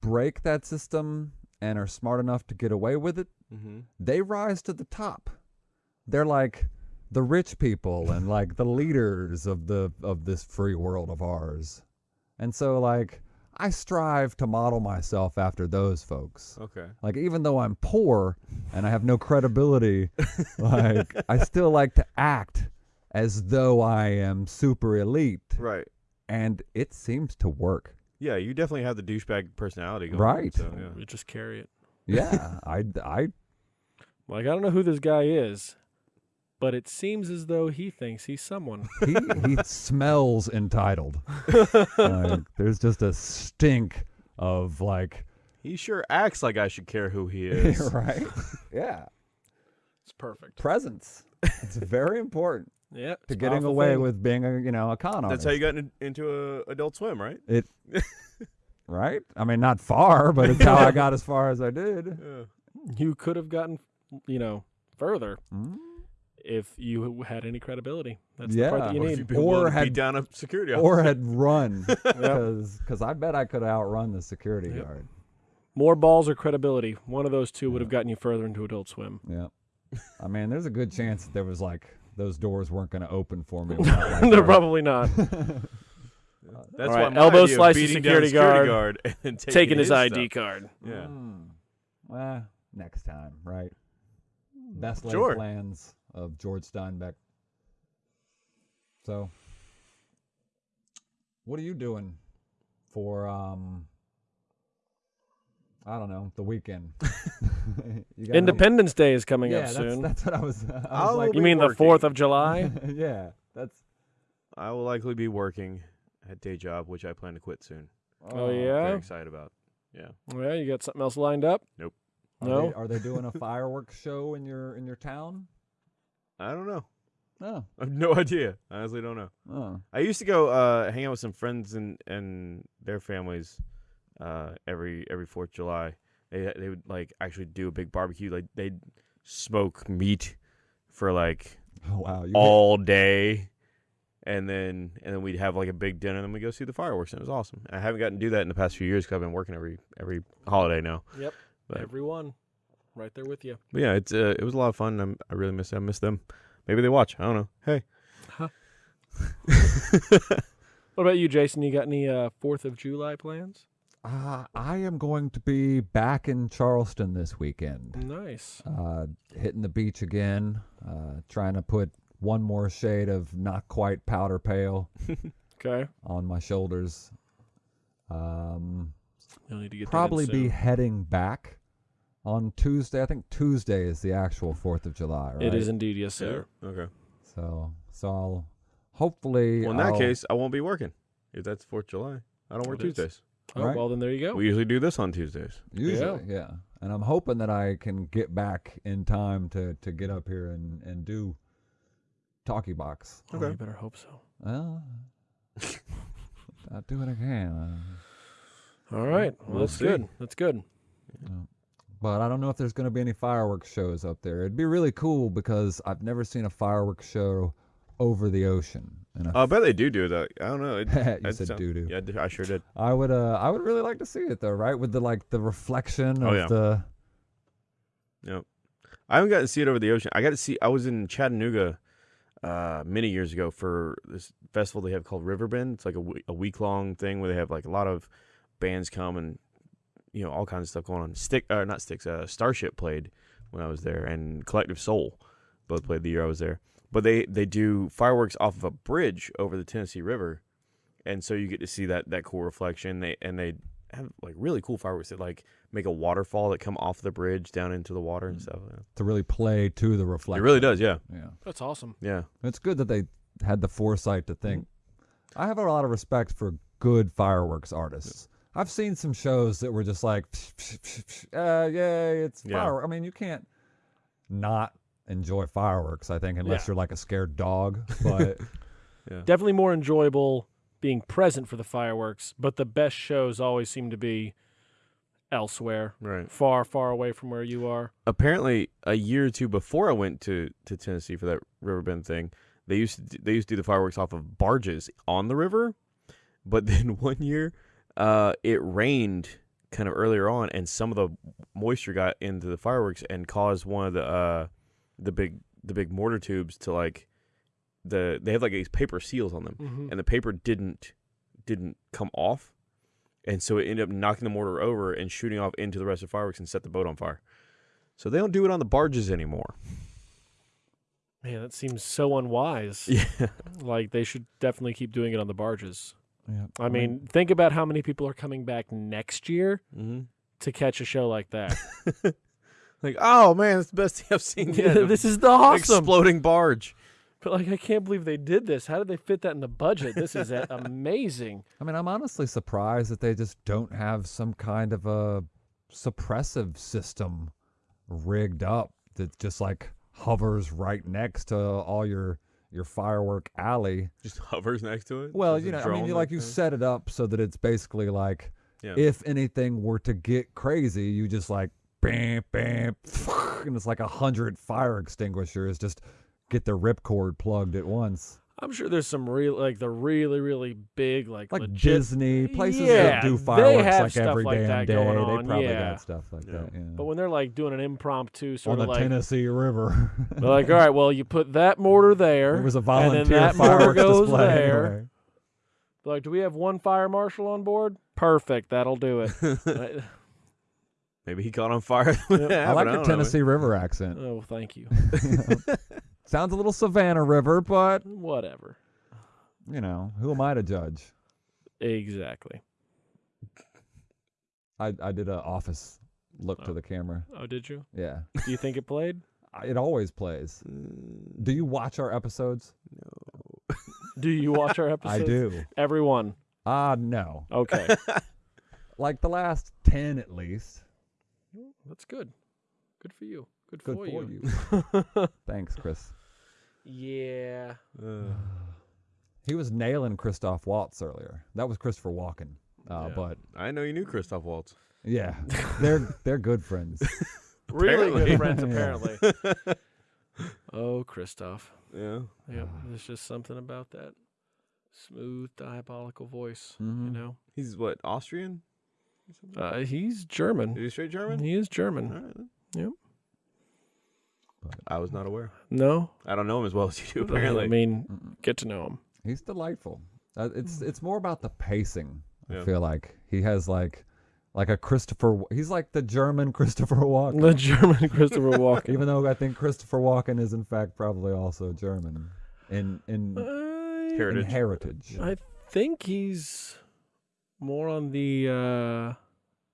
break that system and are smart enough to get away with it, Mm-hmm. they rise to the top. They're like the rich people and [laughs] like the leaders of the of this free world of ours. And so like I strive to model myself after those folks. Okay. Like even though I'm poor and I have no credibility, [laughs] like I still like to act as though I am super elite Right. and it seems to work. Yeah, you definitely have the douchebag personality going. Right. So, yeah. We just carry it. Yeah, [laughs] I I Like I don't know who this guy is, but it seems as though he thinks he's someone. [laughs] he he [laughs] smells entitled. Like, there's just a stink of like He sure acts like I should care who he is. right. Yeah, It's perfect. presence. It's very important Yeah. to getting away thing. with being a you know a con artist. That's how you got in, into a Adult Swim, right? it. [laughs] right? I mean, not far, but it's how I [laughs] got as far as I did. Yeah. You could have gotten, you know, further Mm. if you had any credibility. That's the part that you Or need. you've Or to had- beat down a security Or had run [laughs] because because I bet I could have outrun the security Yep. guard. More balls or credibility. One of those two would have gotten you further into Adult Swim. Yeah. I mean, there's a good chance that there was like those doors weren't going to open for me. [laughs] They're probably not. [laughs] That's All why right, my elbow idea of slice the beating security security guard, guard [laughs] and taking, Taking his stuff. ID card. Yeah. Mm. Well, next time, right? Best laid Sure. plans of George Steinbeck. So, what are you doing for um? I don't know the weekend. [laughs] [laughs] You got any- Independence Day is coming yeah, up that's, soon. that's what I was. [laughs] I was like, you be mean the 4th of July? yeah, that's. I will likely be working at day job, which I plan to quit soon. Oh, Very yeah? excited about. Yeah. well, you got something else lined up? Nope. Are No? They, are they doing a fireworks show in your in your town? I don't know. No. I have no idea. I honestly don't know. Oh. I used to go uh, hang out with some friends and and their families uh, every every Fourth of July. They they would like actually do a big barbecue. Like they'd smoke meat for like [laughs] Oh wow. You all day, and then and then we'd have like a big dinner. and then we go see the fireworks. And it was awesome. I haven't gotten to do that in the past few years because I've been working every every holiday now. Yep. But- Everyone. Right there with you. But yeah, it's uh, it was a lot of fun. I'm, I really miss I miss them. Maybe they watch. I don't know. Hey. Huh. [laughs] What about you, Jason? You got any uh, 4th of July plans? Uh, I am going to be back in Charleston this weekend. Nice. Uh, hitting the beach again. Uh, trying to put one more shade of not quite powder pale [laughs] Okay. on my shoulders. Um, You'll need to get probably be heading back on Tuesday. I think Tuesday is the actual Fourth of July, right? It is indeed, yes, sir. Okay. So, so I'll hopefully. Well, in that I'll- case, I won't be working. If that's Fourth of July, I don't work It is. Tuesdays. Oh, Right. well, then there you go. We usually do this on Tuesdays. Usually, yeah. And I'm hoping that I can get back in time to to get up here and and do talkie box. Oh, Okay. you better hope so. Well, I'll do what I can. All right. Well, We'll that's see. good. That's good. Uh, but I don't know if there's going to be any fireworks shows up there. It'd be really cool because I've never seen a fireworks show over the ocean. And I bet they do do that. I don't know. [laughs] It, you said sound- doo doo. Yeah, I sure did. I would uh I would really like to see it though, right? With the like the reflection of Oh, yeah. the Yep. I haven't gotten to see it over the ocean. I got to see. I was in Chattanooga uh, many years ago for this festival they have called Riverbend. It's like a, week long thing where they have like a lot of bands come and you know all kinds of stuff going on. Stick or not sticks. Uh, Starship played when I was there, and Collective Soul both played the year I was there. But they they do fireworks off of a bridge over the Tennessee River, and so you get to see that that cool reflection. They and they have like really cool fireworks that like make a waterfall that come off the bridge down into the water and stuff. Yeah. to really play to the reflection. It really does, yeah, Yeah. That's awesome. yeah. It's good that they had the foresight to think. I have a lot of respect for good fireworks artists. I've seen some shows that were just like, uh, yay, it's Yeah. fireworks. I mean, you can't not enjoy fireworks, I think, unless Yeah. you're like a scared dog. [laughs] But Definitely more enjoyable being present for the fireworks, but the best shows always seem to be elsewhere, Right. far, far away from where you are. Apparently, a year or two before I went to, to Tennessee for that Riverbend thing, they used to do, they used to do the fireworks off of barges on the river. But [laughs] then one year, uh, it rained kind of earlier on, and some of the moisture got into the fireworks and caused one of the uh, the big the big mortar tubes to like the they have like these paper seals on them. Mm-hmm. and the paper didn't didn't come off, and so it ended up knocking the mortar over and shooting off into the rest of the fireworks and set the boat on fire. So they don't do it on the barges anymore. Man, that seems so unwise. [laughs] Yeah, Like they should definitely keep doing it on the barges. yeah, I mean, think about how many people are coming back next year mm-hmm. to catch a show like that. [laughs] Like, oh man, it's the best [laughs] thing I've seen yet. [laughs] this is the awesome. exploding barge. But like, I can't believe they did this. How did they fit that in the budget? This is [laughs] amazing. I mean, I'm honestly surprised that they just don't have some kind of a suppressive system rigged up that just like hovers right next to all your your firework alley. Just hovers next to it. Well, There's you know, I mean, you, like you next set it up so that it's basically like Yeah. if anything were to get crazy, you just like bam, bam, and it's like a hundred fire extinguishers just get the ripcord plugged at once. I'm sure there's some real, like the really, really big, like, Like legit. Disney places Yeah, that do they fireworks have like stuff every like damn that day. going They probably yeah. got stuff like Yeah. that. Yeah. But when they're like doing an impromptu sort of on of the like, Tennessee River. [laughs] they're like, all right, well, you put that mortar there. It was a and volunteer then that mortar fireworks goes display. there. anyway. Like, do we have one fire marshal on board? Perfect, that'll do it. [laughs] Right? Maybe he caught on fire. [laughs] Yep. I like don't your know. Tennessee River accent. oh, thank you. [laughs] Sounds a little Savannah River, but Whatever. you know, who am I to judge? Exactly. I I did a office look to Oh. the camera. Oh, did you? Yeah, Do you think it played? [laughs] It always plays. Mm, Do you watch our episodes? no. Do you watch our episodes? I do. Everyone. Ah, no. Okay. Like the last ten at least. That's good. Good for you. Good, Good for, for you. you. [laughs] Thanks, Chris. yeah. Uh, [sighs] He was nailing Christoph Waltz earlier. That was Christopher Walken. Uh, Yeah. But I know you knew Christoph Waltz. yeah, [laughs] they're they're good friends. [laughs] Really Apparently. good friends, Yeah. apparently. oh, Christoph. Yeah. Yep. There's just something about that smooth, diabolical voice. You Mhm. know, He's what Austrian? Uh, he's Is German. he straight German? He is German. right. then. Yep. I was not aware. No, I don't know him as well as you do. Apparently. I mean, Mm-mm. get to know him. He's delightful. Uh, it's it's more about the pacing. I Yeah. feel like he has like like a Christopher. He's like the German [laughs] Christopher Walken. The German Christopher [laughs] Walken. Even though I think Christopher Walken is in fact probably also German in in, I, in Heritage. heritage. I think he's more on the uh,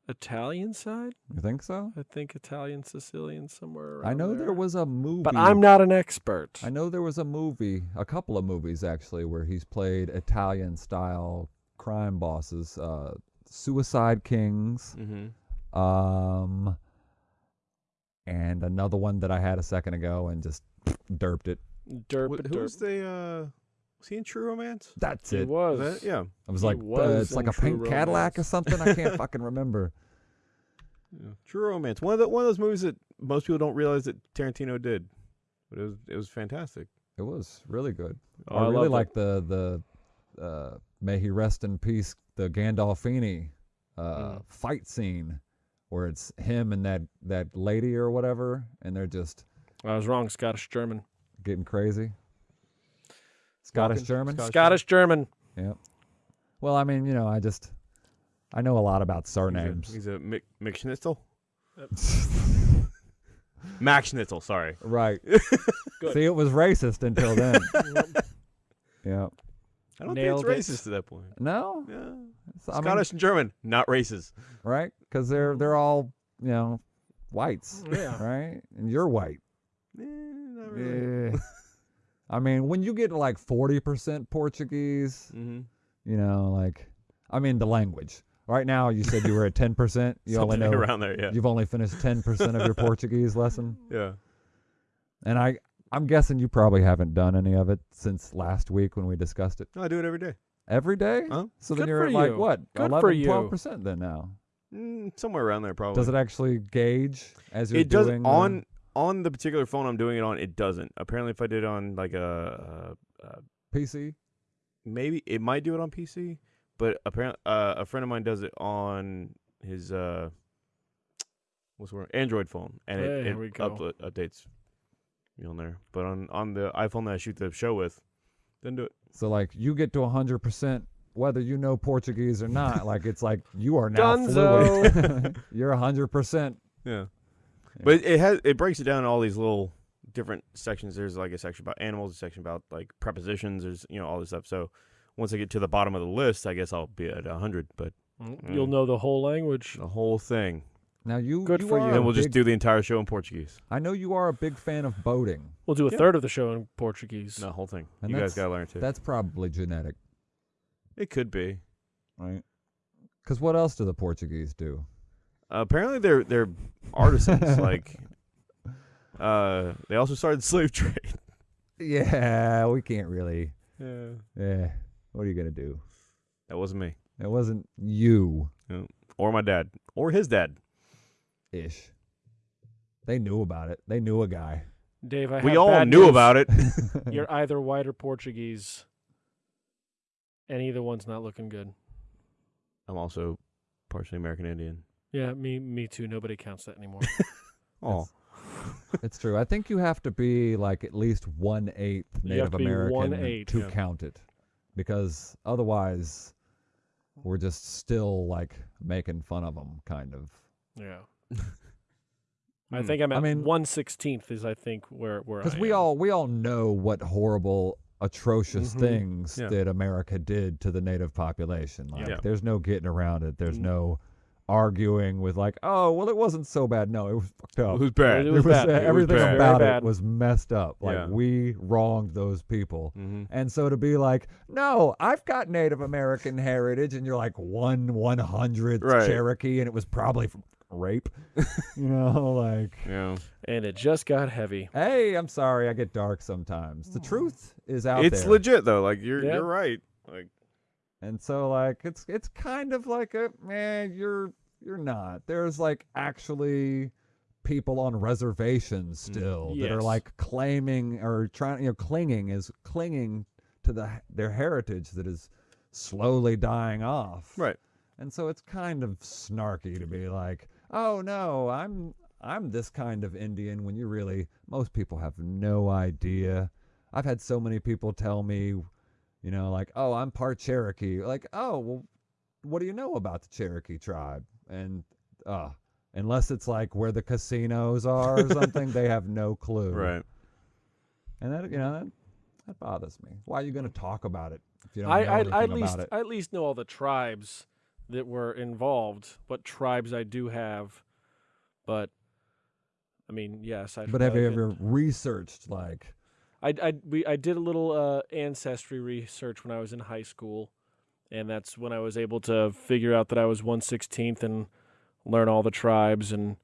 Italian side. You think so? I think Italian, Sicilian, somewhere around I know there there was a movie. But I'm not an expert. I know there was a movie, a couple of movies actually, where he's played Italian style crime bosses. Uh, Suicide Kings. Mm-hmm. Um, and another one that I had a second ago and just derped it. Derp, Who derp. was the? Uh, was he in True Romance? That's He it. was. Was that? Yeah. I was he like, uh, it's like in a pink True Cadillac or something. I can't [laughs] fucking remember. yeah. True Romance. One of the one of those movies that most people don't realize that Tarantino did, but it was it was fantastic. It was really good. Oh, I really like the the uh, may he rest in peace the Gandolfini uh, Mm. fight scene where it's him and that that lady or whatever, and they're just I was wrong. Scottish German. getting crazy. Scottish German. Scottish Scottish German. Yeah. Well, I mean, you know, I just I know a lot about He's a, surnames. he's a Mick, Mick Schnitzel. [laughs] Max Schnitzel. Sorry. right. [laughs] Good. See, it was racist until then. [laughs] yeah. I don't Nailed think it. it's racist to that point. No. Yeah. It's- I mean, Scottish and German, not racist. right? Because they're they're all you know whites, yeah. right? And you're white. Eh, not really. Eh. I mean, when you get to like forty percent Portuguese, Mm-hmm. you know, like I mean the language. Right now, you said you were at ten percent. You [laughs] only know around there. Yeah. you've only finished ten percent of your [laughs] Portuguese lesson, Yeah. and I I'm guessing you probably haven't done any of it since last week when we discussed it. No, I do it every day. Every day. Huh? So then you're at like you. what Good 11, for you. 12 percent then now. Mm, somewhere around there, probably. Does it actually gauge as you're it does doing on on the particular phone I'm doing it on. It doesn't. Apparently, if I did it on like a, a, a PC? maybe it might do it on PC, but apparently uh, a friend of mine does it on his uh what's the word Android phone, and it, There it we updates me on there. But on on the iPhone that I shoot the show with, didn't do it. So like you get to 100% whether you know Portuguese or not. like it's like you are now Dunzo. fluent. [laughs] [laughs] You're 100%. Yeah. But it has it breaks it down in all these little different sections. There's like a section about animals, a section about like prepositions. There's you know all this stuff. So once I get to the bottom of the list, I guess I'll be at hundred. But You'll Mm. know the whole language. the whole thing, Now you Good you for are you. a and we'll just big- do the entire show in Portuguese. I know you are a big fan of boating. We'll do a Yeah. third of the show in Portuguese. The whole thing. And you guys that's- gotta learn too. That's probably genetic, It could be. right? Because what else do the Portuguese do? Apparently, they're they're artisans. [laughs] like, uh, they also started the slave [laughs] trade. Yeah, we can't really. Yeah. Yeah, what are you gonna do? That wasn't me, That wasn't you or my dad, or his dad. ish. They knew about it. They knew a guy. Dave, I we have all bad knew news. about it. [laughs] You're either white or Portuguese, and either one's not looking good. I'm also partially American Indian. Yeah, me, me too. Nobody counts that anymore. [laughs] Oh, it's true. I think you have to be like at least one eighth Native to American one-eighth, to yeah. count it, because otherwise, we're just still like making fun of them, kind of. yeah. [laughs] I Hmm. think I'm at I at mean- one sixteenth is I think where where Because we am. all we all know what horrible, atrocious Mhm. things Yeah. that America did to the native population. Like, Yeah. there's no getting around it. There's Mm. no arguing with like, oh, well, it wasn't so bad. No, it was fucked up. who's bad? It was bad. uh, It was everything bad. about Very it was messed up. Like Yeah. we wronged those people. hmm And so to be like, no, I've got Native American heritage, and you're like one one hundredth Right. Cherokee, and it was probably from rape. [laughs] you know, like, Yeah, and it just got heavy. hey, I'm sorry, I get dark sometimes. The truth is out it's there. legit though. Like you're Yeah. you're right. Like And so like it's it's kind of like a man, you're you're not. There's like actually people on reservations Mm. still that are like claiming or trying you know clinging is clinging to the their heritage that is slowly dying off. right. And so it's kind of snarky to be like, "Oh no, I'm I'm this kind of Indian," when you really most people have no idea. I've had so many people tell me, you know, like, "Oh, I'm part Cherokee." Like, "Oh, well, what do you know about the Cherokee tribe?" And uh unless it's like where the casinos are or something, they have no [laughs] clue. Right. And that you know that, that bothers me. Why are you going to talk about it if you don't I know I, anything I at about least it? I at least know all the tribes that were involved. What tribes I do have, but I mean, yes. I but have you ever researched like I, I, we, I did a little uh, ancestry research when I was in high school, and that's when I was able to figure out that I was 116th and learn all the tribes and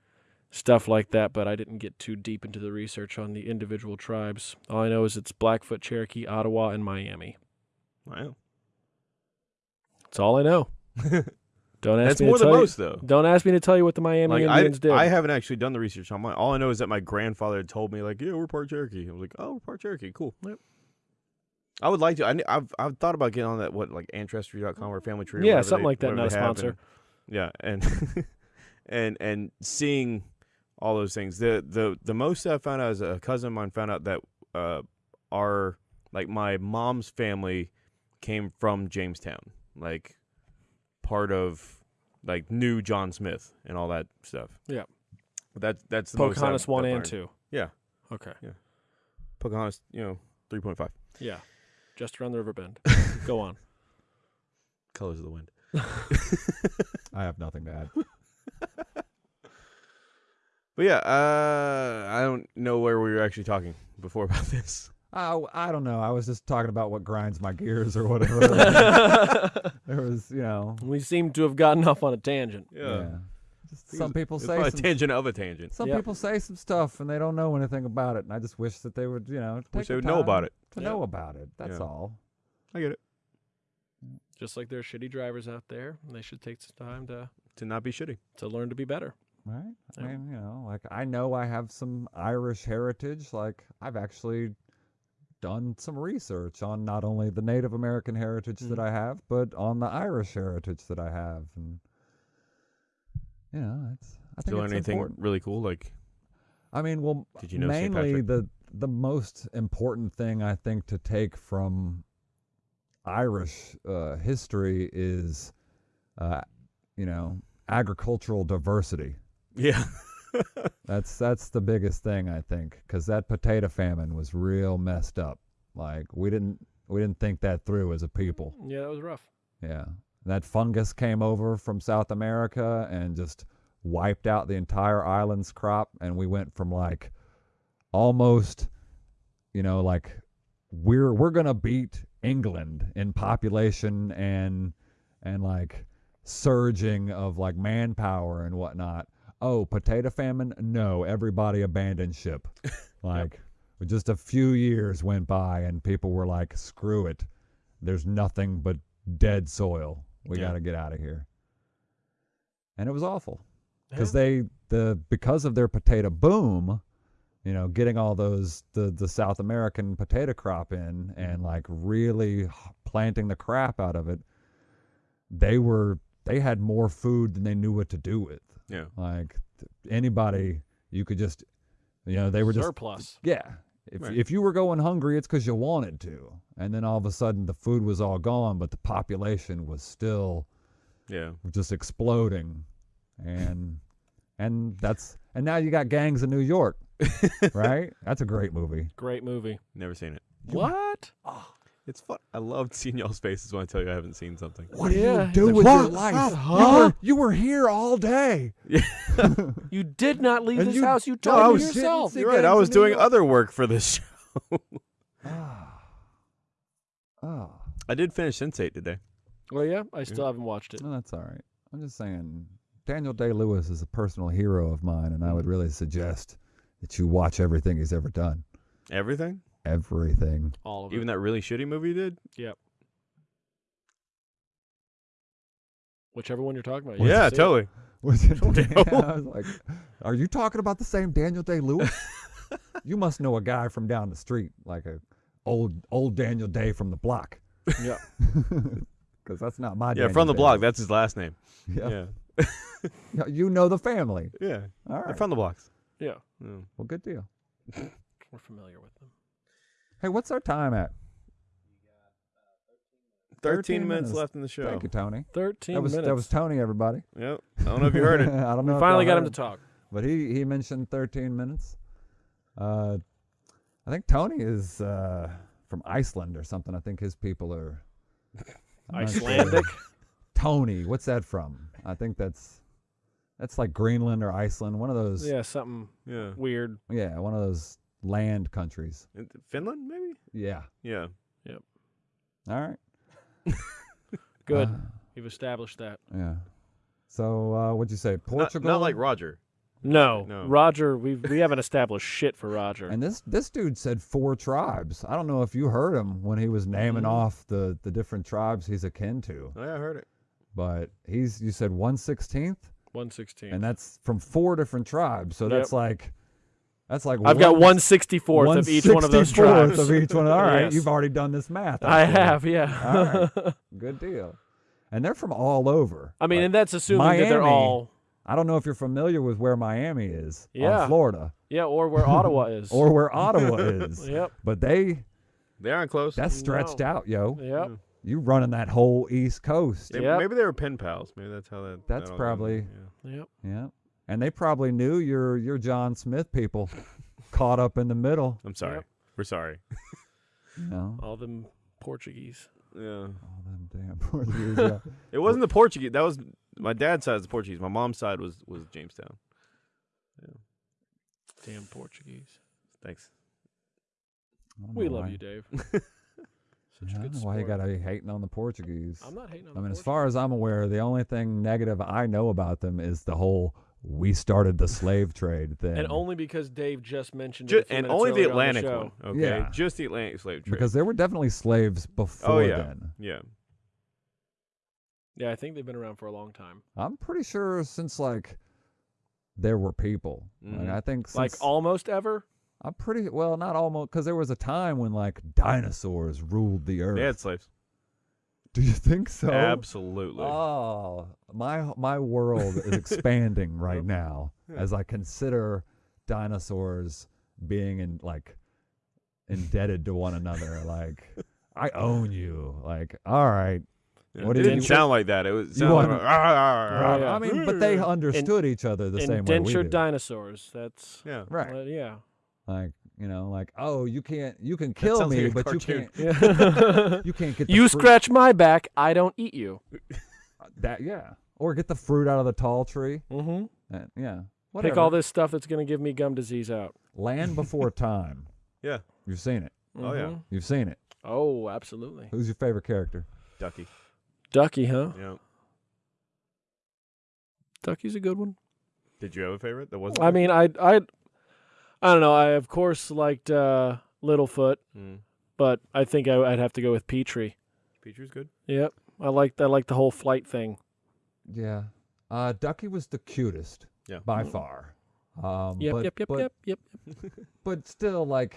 stuff like that. But I didn't get too deep into the research on the individual tribes. All I know is it's Blackfoot, Cherokee, Ottawa, and Miami. Wow. That's all I know. [laughs] Don't ask That's me more to than tell you- though. Don't ask me to tell you what the Miami Like I, Indians did. I haven't actually done the research on mine. All I know is that my grandfather had told me like, yeah, we're part Cherokee. I was like, oh, we're part Cherokee. Cool. Yep. I would like to. I, have I've thought about getting on that what like ancestry.com or family tree. or Yeah, whatever something they- like that, whatever not they a have, sponsor. and- yeah, and [laughs] and and seeing all those things. The the the most I found out is a cousin of mine found out that uh our like my mom's family came from Jamestown, like part of like new John Smith and all that stuff. Yeah. That that's the most Pocahontas one and learned. two. Yeah. Okay. Pocahontas, you know, three point five. Yeah. Just around the river bend. [laughs] Go on. Colors of the wind. [laughs] I have nothing to add. [laughs] But yeah, uh, I don't know where we were actually talking before about this. Oh, I don't know. I was just talking about what grinds my gears or whatever. [laughs] [laughs] there was, you know, we seem to have gotten off on a tangent. yeah. Just some people it's say some, a tangent of a tangent. some Yep. people say some stuff and they don't know anything about it, and I just wish that they would, you know, take Wish they the would know about it. To Yeah. know about it. That's Yeah. all. I get it. Just like there are shitty drivers out there, they should take some time to To not be shitty. to learn to be better. Right? I mean, you know, like I know I have some Irish heritage. Like I've actually done some research on not only the Native American heritage that Mhm. I have, but on the Irish heritage that I have. And you know, it's I think you learn it's anything important. really cool? Like, I mean, well, Did you know mainly the the most important thing I think to take from Irish uh, history is, uh, you know, agricultural diversity. yeah, [laughs] [laughs] That's that's the biggest thing I think, because that potato famine was real messed up. Like we didn't we didn't think that through as a people. Yeah, that was rough. Yeah, that fungus came over from South America and just wiped out the entire island's crop, and we went from like almost, you know, like we're we're gonna beat England in population and and like surging of like manpower and whatnot. Oh, potato famine? No, everybody abandoned ship. [laughs] Like just a few years went by and people were like, "Screw it. There's nothing but dead soil. We Yeah. got to get out of here." And it was awful because Yeah. they the because of their potato boom, you know, getting all those the the South American potato crop in and mm-hmm. like really planting the crap out of it, they were they had more food than they knew what to do with. Yeah. Like anybody, you could just, you know, they were just surplus. yeah. If Right. if you were going hungry, it's because you wanted to, and then all of a sudden the food was all gone, but the population was still Yeah. just exploding, and and that's and now you got gangs in New York, [laughs] right? That's a great movie. Great movie. Never seen it. What? Ah. It's fun. I love seeing y'all's faces when I tell you I haven't seen something. What Yeah, do you do with like, your "What? life? Huh? You were you were here all day. [laughs] You did not leave And this you- house. You told I me was sitting yourself. sitting- You're right. I was doing other work for this show. Ah, oh, I did finish Sense8 today. Well, yeah, I still haven't watched it. no, that's all right. I'm just saying, Daniel Day Lewis is a personal hero of mine, and I would really suggest that you watch everything he's ever done. Everything? Everything. All of Even that really shitty movie you did? Yep. Whichever one you're talking about. You yeah, have to see it. totally. [laughs] Was it? No. [laughs] I was like, are you talking about the same Daniel Day Lewis? [laughs] you must know a guy from down the street, like a old old Daniel Day from the block, Yeah. because that's not my. Yeah, Daniel from the Day. block. That's his last name. Yeah. Yeah. Yeah, you know the family. Yeah. All They're from the blocks. Yeah. Yeah. well, good deal. We're familiar with them. Hey, what's our time at? 13, 13 minutes, minutes. left in the show. Thank you, Tony. 13 That was minutes. that was Tony, everybody. Yep. I don't know if you heard it. [laughs] I don't know. we finally got him heard to talk. but he he mentioned 13 minutes. Uh, I think Tony is uh, from Iceland or something. I think his people are [laughs] I'm not sure. Icelandic. Tony, what's that from? I think that's that's like Greenland or Iceland, one of those. yeah, something Yeah. weird. yeah, one of those land countries. Finland, maybe? Yeah. Yeah. Yep. All right. [laughs] Good. Uh, You've established that. yeah. So uh, what'd you say? Portugal. not like Roger. No, No. Roger. We we haven't established shit for Roger. And this this dude said four tribes. I don't know if you heard him when he was naming Mhm. off the the different tribes he's akin to, Oh, yeah, I heard it. but he's you said one sixteenth. One sixteenth. and that's from four different tribes. So that's like that's like I've got one sixty fourth of each one of those 1/64th tribes. of each one. All right, [laughs] Yes. you've already done this math. I see. have, yeah. All [laughs] Good deal. And they're from all over. I mean, Like, and that's assuming that they're all I don't know if you're familiar with where Miami is, Yeah. Florida, yeah, or where Ottawa is. [laughs] or where Ottawa is. yep, But they They aren't close. that's stretched No. out, yo. yep. You running that whole East Coast. Maybe, Yep. maybe they were pen pals. Maybe that's how that. That's that probably- goes. Yeah. Yep. Yeah. And they probably knew your your John Smith people [laughs] caught up in the middle. I'm sorry. Yep. We're sorry. [laughs] You know. All them Portuguese. Yeah. All them damn Portuguese. yeah. [laughs] It wasn't the Portuguese. That was my dad's side was the Portuguese. My mom's side was was Jamestown. Yeah. Damn Portuguese. Thanks. We love why- you, Dave. Such Yeah, a I good don't know why you gotta be hating on the Portuguese. I'm not hating on I the mean, as far as I'm aware, the only thing negative I know about them is the whole "we started the slave trade" [laughs] thing. and only because Dave just mentioned it. Ju- a and only the earlier on Atlantic one. Okay. Yeah. Just the Atlantic slave trade. because there were definitely slaves before yeah. then. yeah. Yeah, I think they've been around for a long time. I'm pretty sure since like there were people. Like, Mhm. I think Like almost ever. I'm pretty well, not almost, because there was a time when like dinosaurs ruled the earth. They had slaves. [laughs] Do you think so? Absolutely. Oh, my my world is expanding [laughs] right Yep. now Yeah. as I consider dinosaurs being in like indebted to one another. Like I own you. Like all right, Yeah. what it do didn't you- sound like that. It was You sounded like, "Ah, ah, ah, Oh, yeah. I mean, but they understood each other the same way we Indentured dinosaurs. That's Yeah. right. uh, yeah. Like you know, like oh, you can't, you can kill me, like but cartoon. you can't, Yeah. [laughs] you can't get the you fruit- scratch my back, I don't eat you. that. Yeah, or get the fruit out of the tall tree. Mm-hmm. Uh, yeah. Pick all this stuff that's going to give me gum disease out. Land Before [laughs] Time. Yeah. You've seen it. Oh, yeah. Mhm. You've seen it. Oh, absolutely. Who's your favorite character? Ducky. Ducky, huh? Yeah. Ducky's a good one. Did you have a favorite that wasn't? I mean, I, I, I don't know. I of course liked uh, Littlefoot, mm. but I think I, I'd have to go with Petrie. Petrie's good. Yep, I liked I liked the whole flight thing. Yeah. Uh, Ducky was the cutest Yeah. by far. Um, Yep, but, yep, yep, but, yep, yep. [laughs] but still, like,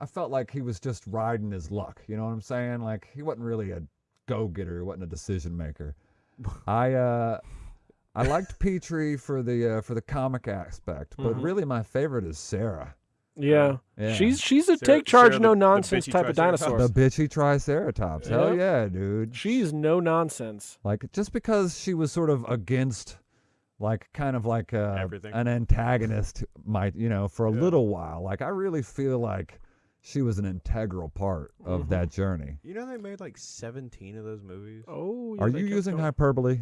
I felt like he was just riding his luck. You know what I'm saying? Like, he wasn't really a go-getter. He wasn't a decision maker. [laughs] I uh, I liked Petrie for the uh, for the comic aspect, but Mhm. really my favorite is Sarah. Yeah. Yeah. she's she's a Sarah- take charge, Sarah no the- the nonsense bitchy type of dinosaur. the bitchy Triceratops. Hell yeah, dude. She's no nonsense. Like just because she was sort of against like kind of like uh Everything. an antagonist might, you know, for a Yeah. little while. Like I really feel like she was an integral part of Mhm. that journey. You know they made like 17 of those movies. Oh, yeah, Are you using going. hyperbole?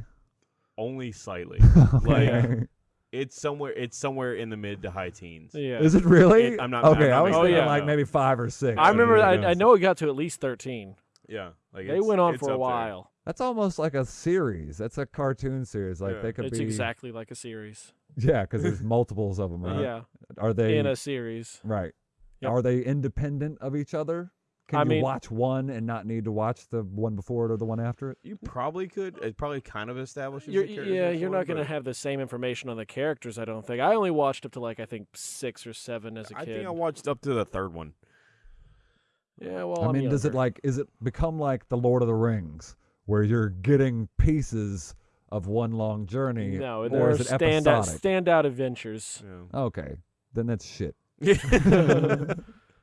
Only slightly. [laughs] Okay. [laughs] it's somewhere. It's somewhere in the mid to high teens. Yeah. Is it really? It- I'm not- okay, I'm not I was making Oh, thinking yeah. like maybe five or six. I remember. I, I know it got to at least thirteen. Yeah. Like They went on for a up there. while. That's almost like a series. That's a cartoon series. Like Yeah. they could It's be exactly like a series. [laughs] Yeah, because there's multiples of them, right? Yeah, Are they in a series. right? Yep. Are they independent of each other? Can I you mean- watch one and not need to watch the one before it or the one after it? You probably could. It probably kind of establishes. You're, the characters yeah, in you're not going to have the same information on the characters. I don't think. I only watched up to like I think six or seven as a I kid. I think I watched up to the third one. yeah, well, I I'm mean, does it like is it become like the Lord of the Rings, where you're getting pieces of one long journey? No, or there are is it standout episodic? standout adventures. Yeah. Okay, then that's shit. [laughs] [laughs] [laughs]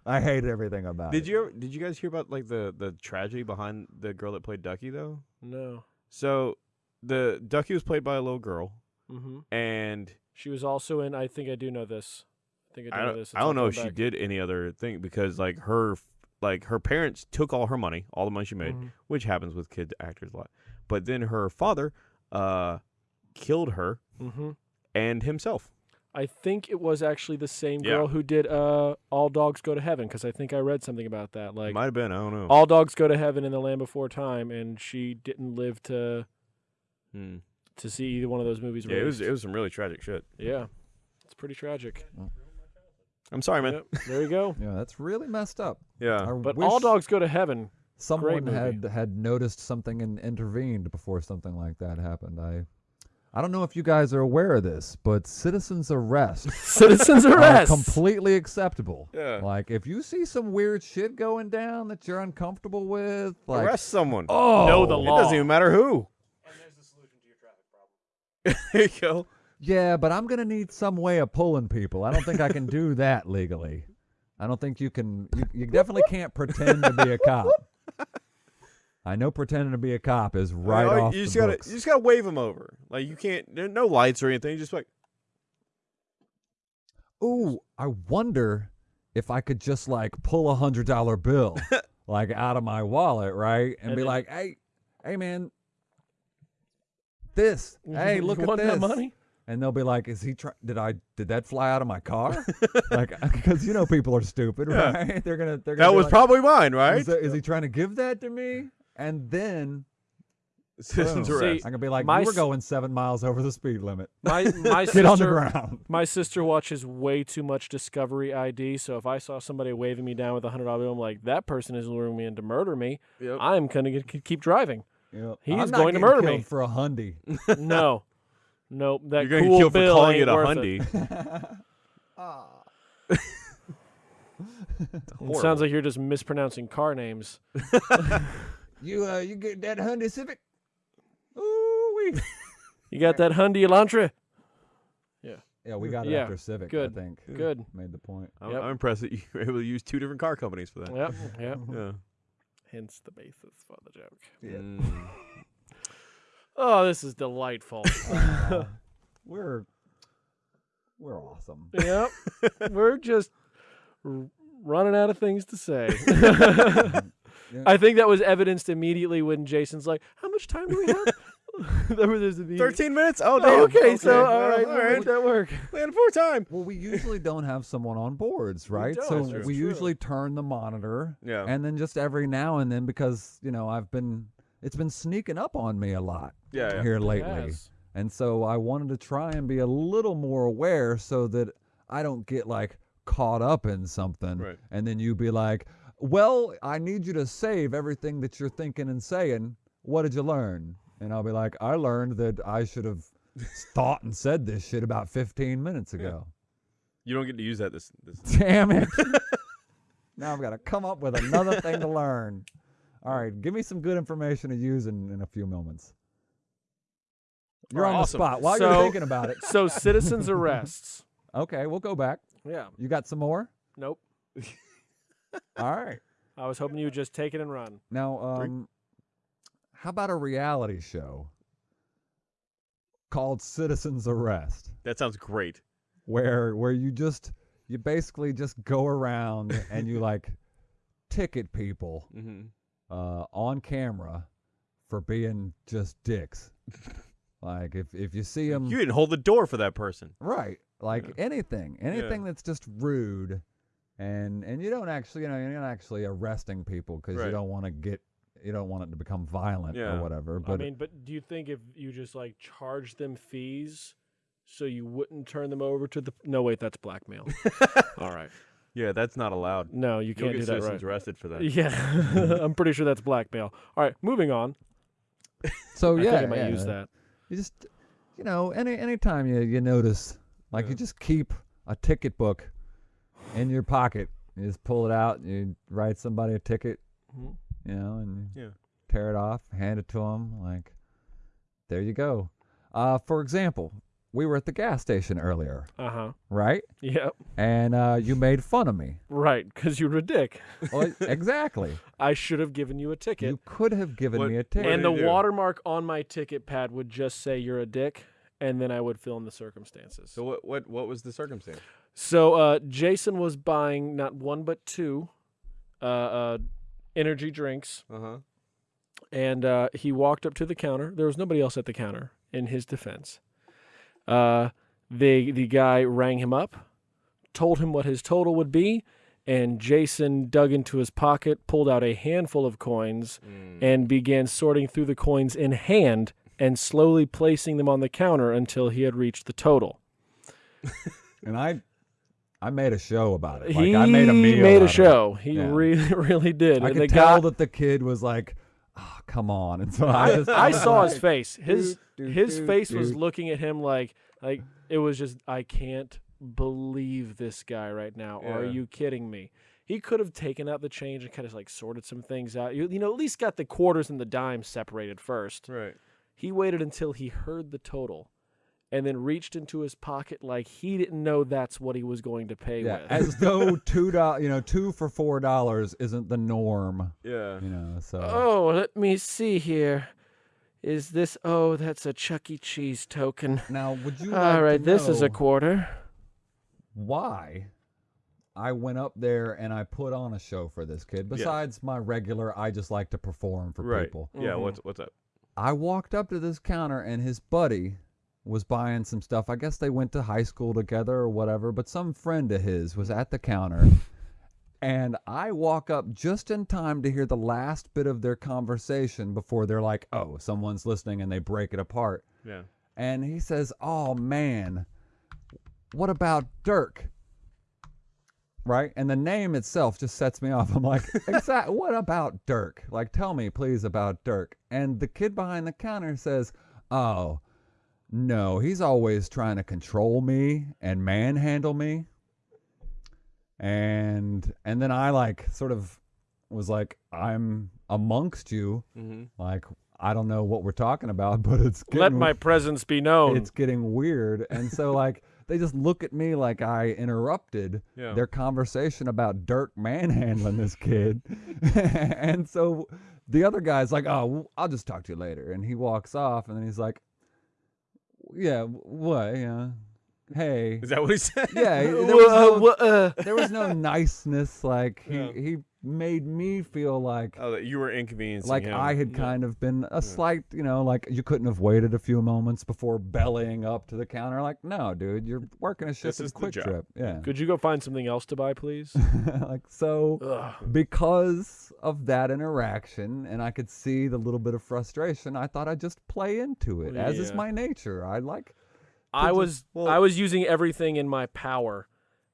Did I hate everything about it. you ever, did you guys hear about like the the tragedy behind the girl that played Ducky though? No. So the Ducky was played by a little girl, hmm and She was also in. I think I do know this. I think I do I know don't, this. I It's all don't know if coming she back. did any other thing because like her like her parents took all her money, all the money she made, Mhm. which happens with kid actors a lot. But then her father uh killed her Mhm. and himself. I think it was actually the same Yeah. girl who did uh, "All Dogs Go to Heaven" because I think I read something about that. Like, Might have been, I don't know. all dogs go to heaven in the land before time, and she didn't live to Hmm. to see either one of those movies. Yeah, it was it was some really tragic shit. Yeah, it's pretty tragic. I'm sorry, man. Yep, there you go. [laughs] Yeah, that's really messed up. Yeah. I But all dogs go to heaven. someone had had noticed something and intervened before something like that happened. I I don't know if you guys are aware of this, but citizens arrest [laughs] Citizens are arrest. completely acceptable. Yeah. Like if you see some weird shit going down that you're uncomfortable with, like Arrest someone. oh, Know the It law. doesn't even matter who. And there's the solution to your traffic problem. [laughs] there you go. Yeah, but I'm gonna need some way of pulling people. I don't think I can do that [laughs] legally. I don't think you can. You, you definitely can't pretend to be a cop. I know pretending to be a cop is right Like, off you just gotta books. you just gotta wave them over. Like you can't. There no lights or anything. Just like Ooh, I wonder if I could just like pull a hundred dollar bill [laughs] like out of my wallet, right? And, And be then- like, hey, hey man, this. Hey, look at this. money? And they'll be like, is he trying did I did that fly out of my car? [laughs] like [laughs] because you know people are stupid, Yeah. right? They're gonna they're gonna that was like, probably mine, right? is, that- is he trying to give that to me? And then [laughs] Citizens boom, arrest. I can be like, my you were s- going seven miles over the speed limit. My [laughs] my Get on the sister ground. my sister watches way too much Discovery ID. So if I saw somebody waving me down with a hundred dollar bill, I'm like, that person is luring me in to murder me. Yep. I'm gonna get, keep driving. Yep. He's I'm not going to murder me. for a hundy. [laughs] no, nope. That You're gonna cool get killed for calling ain't it a worth hundy. It sounds like you're just mispronouncing car names. You uh, you get that Hyundai Civic? Ooh wee. [laughs] You got that Hyundai Elantra? Yeah, Yeah, we got it Yeah, after Civic. good, I think Good. made the point. I'm, Yep. I'm impressed that you were able to use two different car companies for that. Yep. [laughs] Yep. Yeah. Hence the basis for the joke. Yeah. Mm. [laughs] Oh, this is delightful. Uh, we're we're awesome. yep. We're just r- running out of things to say. Yeah. I think that was evidenced immediately when Jason's like, "How much time do we have?" Remember there's the 13 minutes? Oh, Oh, damn. okay, so well, all right, all right. that work. We had four time. Well, we usually don't have someone on boards, right? so that's we true. usually turn the monitor, Yeah. and then just every now and then, because you know I've been, it's been sneaking up on me a lot Yeah, yeah. here lately, Yes. and so I wanted to try and be a little more aware so that I don't get like caught up in something, Right. and then you'd be like, "Well, I need you to save everything that you're thinking and saying. What did you learn?" And I'll be like, "I learned that I should have." thought and said this shit about 15 minutes ago. You don't get to use that this. this [laughs] Damn it. [laughs] now I've got to come up with another thing to learn. All right, give me some good information to use in, in a few moments. You're on Awesome. the spot while So- you're thinking about it. So citizens [laughs] arrests. Okay, we'll go back. Yeah. You got some more? Nope. [laughs] All right. I was hoping you would just take it and run. Now, um, how about a reality show called Citizens Arrest, that sounds great. where where you just you basically just go around [laughs] and you like ticket people hmm uh, on camera for being just dicks. [laughs] like if if you see them, You didn't hold the door for that person. right? Like Yeah. anything, anything that's just rude, and and you don't actually, you know, you're not actually arresting people because Right. you don't want to get, you don't want it to become violent Yeah. or whatever. But I mean, but do you think if you just like charge them fees so you wouldn't turn them over to the No, wait, that's blackmail. [laughs] All right. Yeah, that's not allowed. No, you You'll can't get do that citizens right. arrested for that. Yeah. [laughs] I'm pretty sure that's blackmail. All right, moving on. [laughs] so I yeah, think I might yeah, use that. You just, you know, any anytime you you notice, like Yeah. you just keep a ticket book in your pocket. You just pull it out. You write somebody a ticket, Mhm. you know, and Yeah. tear it off, hand it to them. Like, there you go. Uh, for example, we were at the gas station earlier, Uh-huh. right? Yep. And uh, you made fun of me. Right, cuz you're a dick. Well, [laughs] exactly. I should have given you a ticket. You could have given What- me a ticket. and the do? watermark on my ticket pad would just say you're a dick and then I would fill in the circumstances. So what what what was the circumstance? So uh, Jason was buying not one but two uh, uh, energy drinks, Uh huh. and uh, he walked up to the counter. There was nobody else at the counter. In his defense, uh, the the guy rang him up, told him what his total would be, and Jason dug into his pocket, pulled out a handful of coins, Mm. and began sorting through the coins in hand and slowly placing them on the counter until he had reached the total. [laughs] and I, I made a show about it. he Like I made a meal. made a of it. show. He Yeah. really, [laughs] really did. I and could tell guy, that the kid was like, oh, "Come on!" [laughs] And so I, I, just, I was saw like, his face. His "Doot, his doot, face was looking at him like like it was just I can't believe this guy right now. Are you kidding me? He could have taken out the change and kind of like sorted some things out. You, you know, at least got the quarters and the dimes separated first. Right. He waited until he heard the total and then reached into his pocket like he didn't know that's what he was going to pay Yeah, with. as [laughs] though two dollars, you know, two for four dollars isn't the norm. Yeah. You know, so oh, let me see here. Is this oh, that's a Chuck E. Cheese token. now would you? [laughs] All like right, to this is a quarter. why I went up there and I put on a show for this kid. Besides my regular, I just like to perform for Right. people. Yeah. Mhm. What's what's up? I walked up to this counter and his buddy was buying some stuff. I guess they went to high school together or whatever, but some friend of his was at the counter. And I walk up just in time to hear the last bit of their conversation before they're like, oh, someone's listening and they break it apart. Yeah. And he says, oh, man, what about Dirk? Right? And the name itself just sets me off. I'm like, [laughs] exact. What about Dirk? Like, tell me, please, about Dirk. And the kid behind the counter says, oh, no, he's always trying to control me and manhandle me. And and then I like sort of was like, I'm amongst you. Mm-hmm. Like, I don't know what we're talking about, [laughs] but it's getting Let my presence be known. it's getting weird. And so [laughs] like they just look at me like I interrupted Yeah. their conversation about Dirk manhandling this kid. [laughs] and so the other guy's like, "Oh, I'll just talk to you later." And he walks off and then he's like, "Yeah, what? Yeah. Hey. Is that what he said? Yeah, [laughs] there was uh, no wha- uh, there was no [laughs] niceness like he Yeah. he made me feel like Oh, that you were inconveniencing like him. I had kind of been a slight, you know, like you couldn't have waited a few moments before bellying up to the counter. Like, no, dude, you're working a ship This in is the QuikTrip. Yeah. Could you go find something else to buy, please? [laughs] like so Ugh. because of that interaction and I could see the little bit of frustration, I thought I'd just play into it. As is my nature. I like I just- was well- I was using everything in my power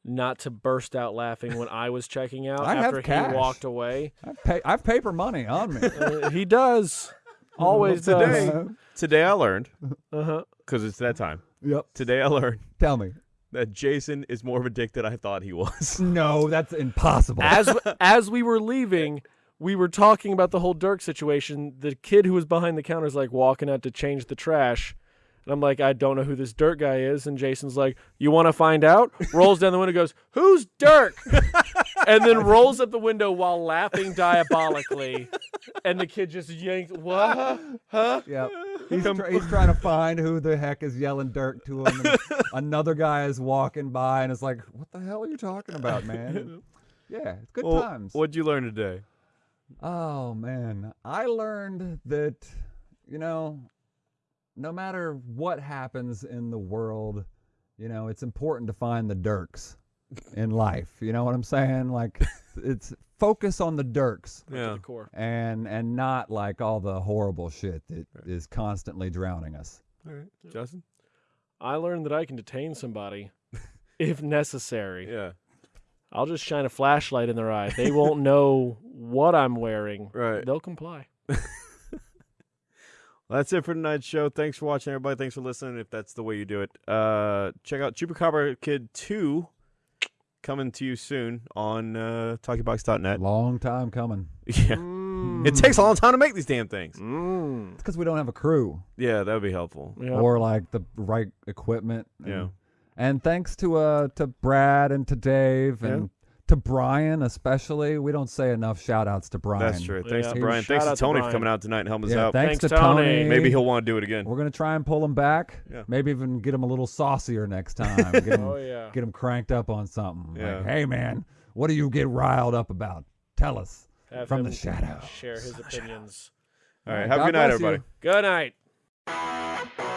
not to burst out laughing when I was checking out [laughs] I have after he walked away. I've, pay, I've paper money on me. [laughs] Uh, he does. Always Today- does. Today I learned Uh-huh. because it's that time. yep. Today I learned Tell me. that Jason is more of a dick than I thought he was. [laughs] No, that's impossible. As as we were leaving, we were talking about the whole Dirk situation. The kid who was behind the counter is like walking out to change the trash. And I'm like, I don't know who this Dirk guy is. And Jason's like, You want to find out? Rolls down the window, goes, Who's Dirk? and then rolls up the window while laughing diabolically. And the kid just yanked, What? Huh? Yep. He's, tr- he's trying to find who the heck is yelling Dirk to him. and [laughs] another guy is walking by and is like, "What the hell are you talking about, man?" yeah, it's good Well, times. What'd you learn today? Oh man, I learned that you know, no matter what happens in the world, you know, it's important to find the dirks in life. You know what I'm saying? Like, [laughs] it's focus on the dirks Yeah. and and not like all the horrible shit that is constantly drowning us. All right, Justin. I learned that I can detain somebody [laughs] if necessary. Yeah. I'll just shine a flashlight in their eye. They won't know what I'm wearing. Right. They'll comply. [laughs] Well, that's it for tonight's show. Thanks for watching, everybody. Thanks for listening. If that's the way you do it, uh, check out Chupacabra Kid Two coming to you soon on uh, TalkieBox.net. Long time coming. [laughs] Yeah, Mm. it takes a long time to make these damn things. Mm. It's because we don't have a crew Yeah, that would be helpful. Yeah. or like the right equipment. and- Yeah. And thanks to uh to Brad and to Dave Yeah. And to Brian especially. We don't say enough shout outs to Brian. That's true. Thanks Yeah. to Brian. Shout Thanks to out to Tony for coming out tonight and helping us Yeah, out. thanks, Thanks, to Tony. Tony. Maybe he'll want to do it again. We're gonna try and pull him back. Yeah. Maybe even get him a little saucier next time. Get [laughs] him, Oh yeah. get him cranked up on something. Yeah. Like, hey man, what do you get riled up about? Tell us. Have from the shadow. Share his opinions. All right. God Have a good night, bless you. everybody. Good night. Thank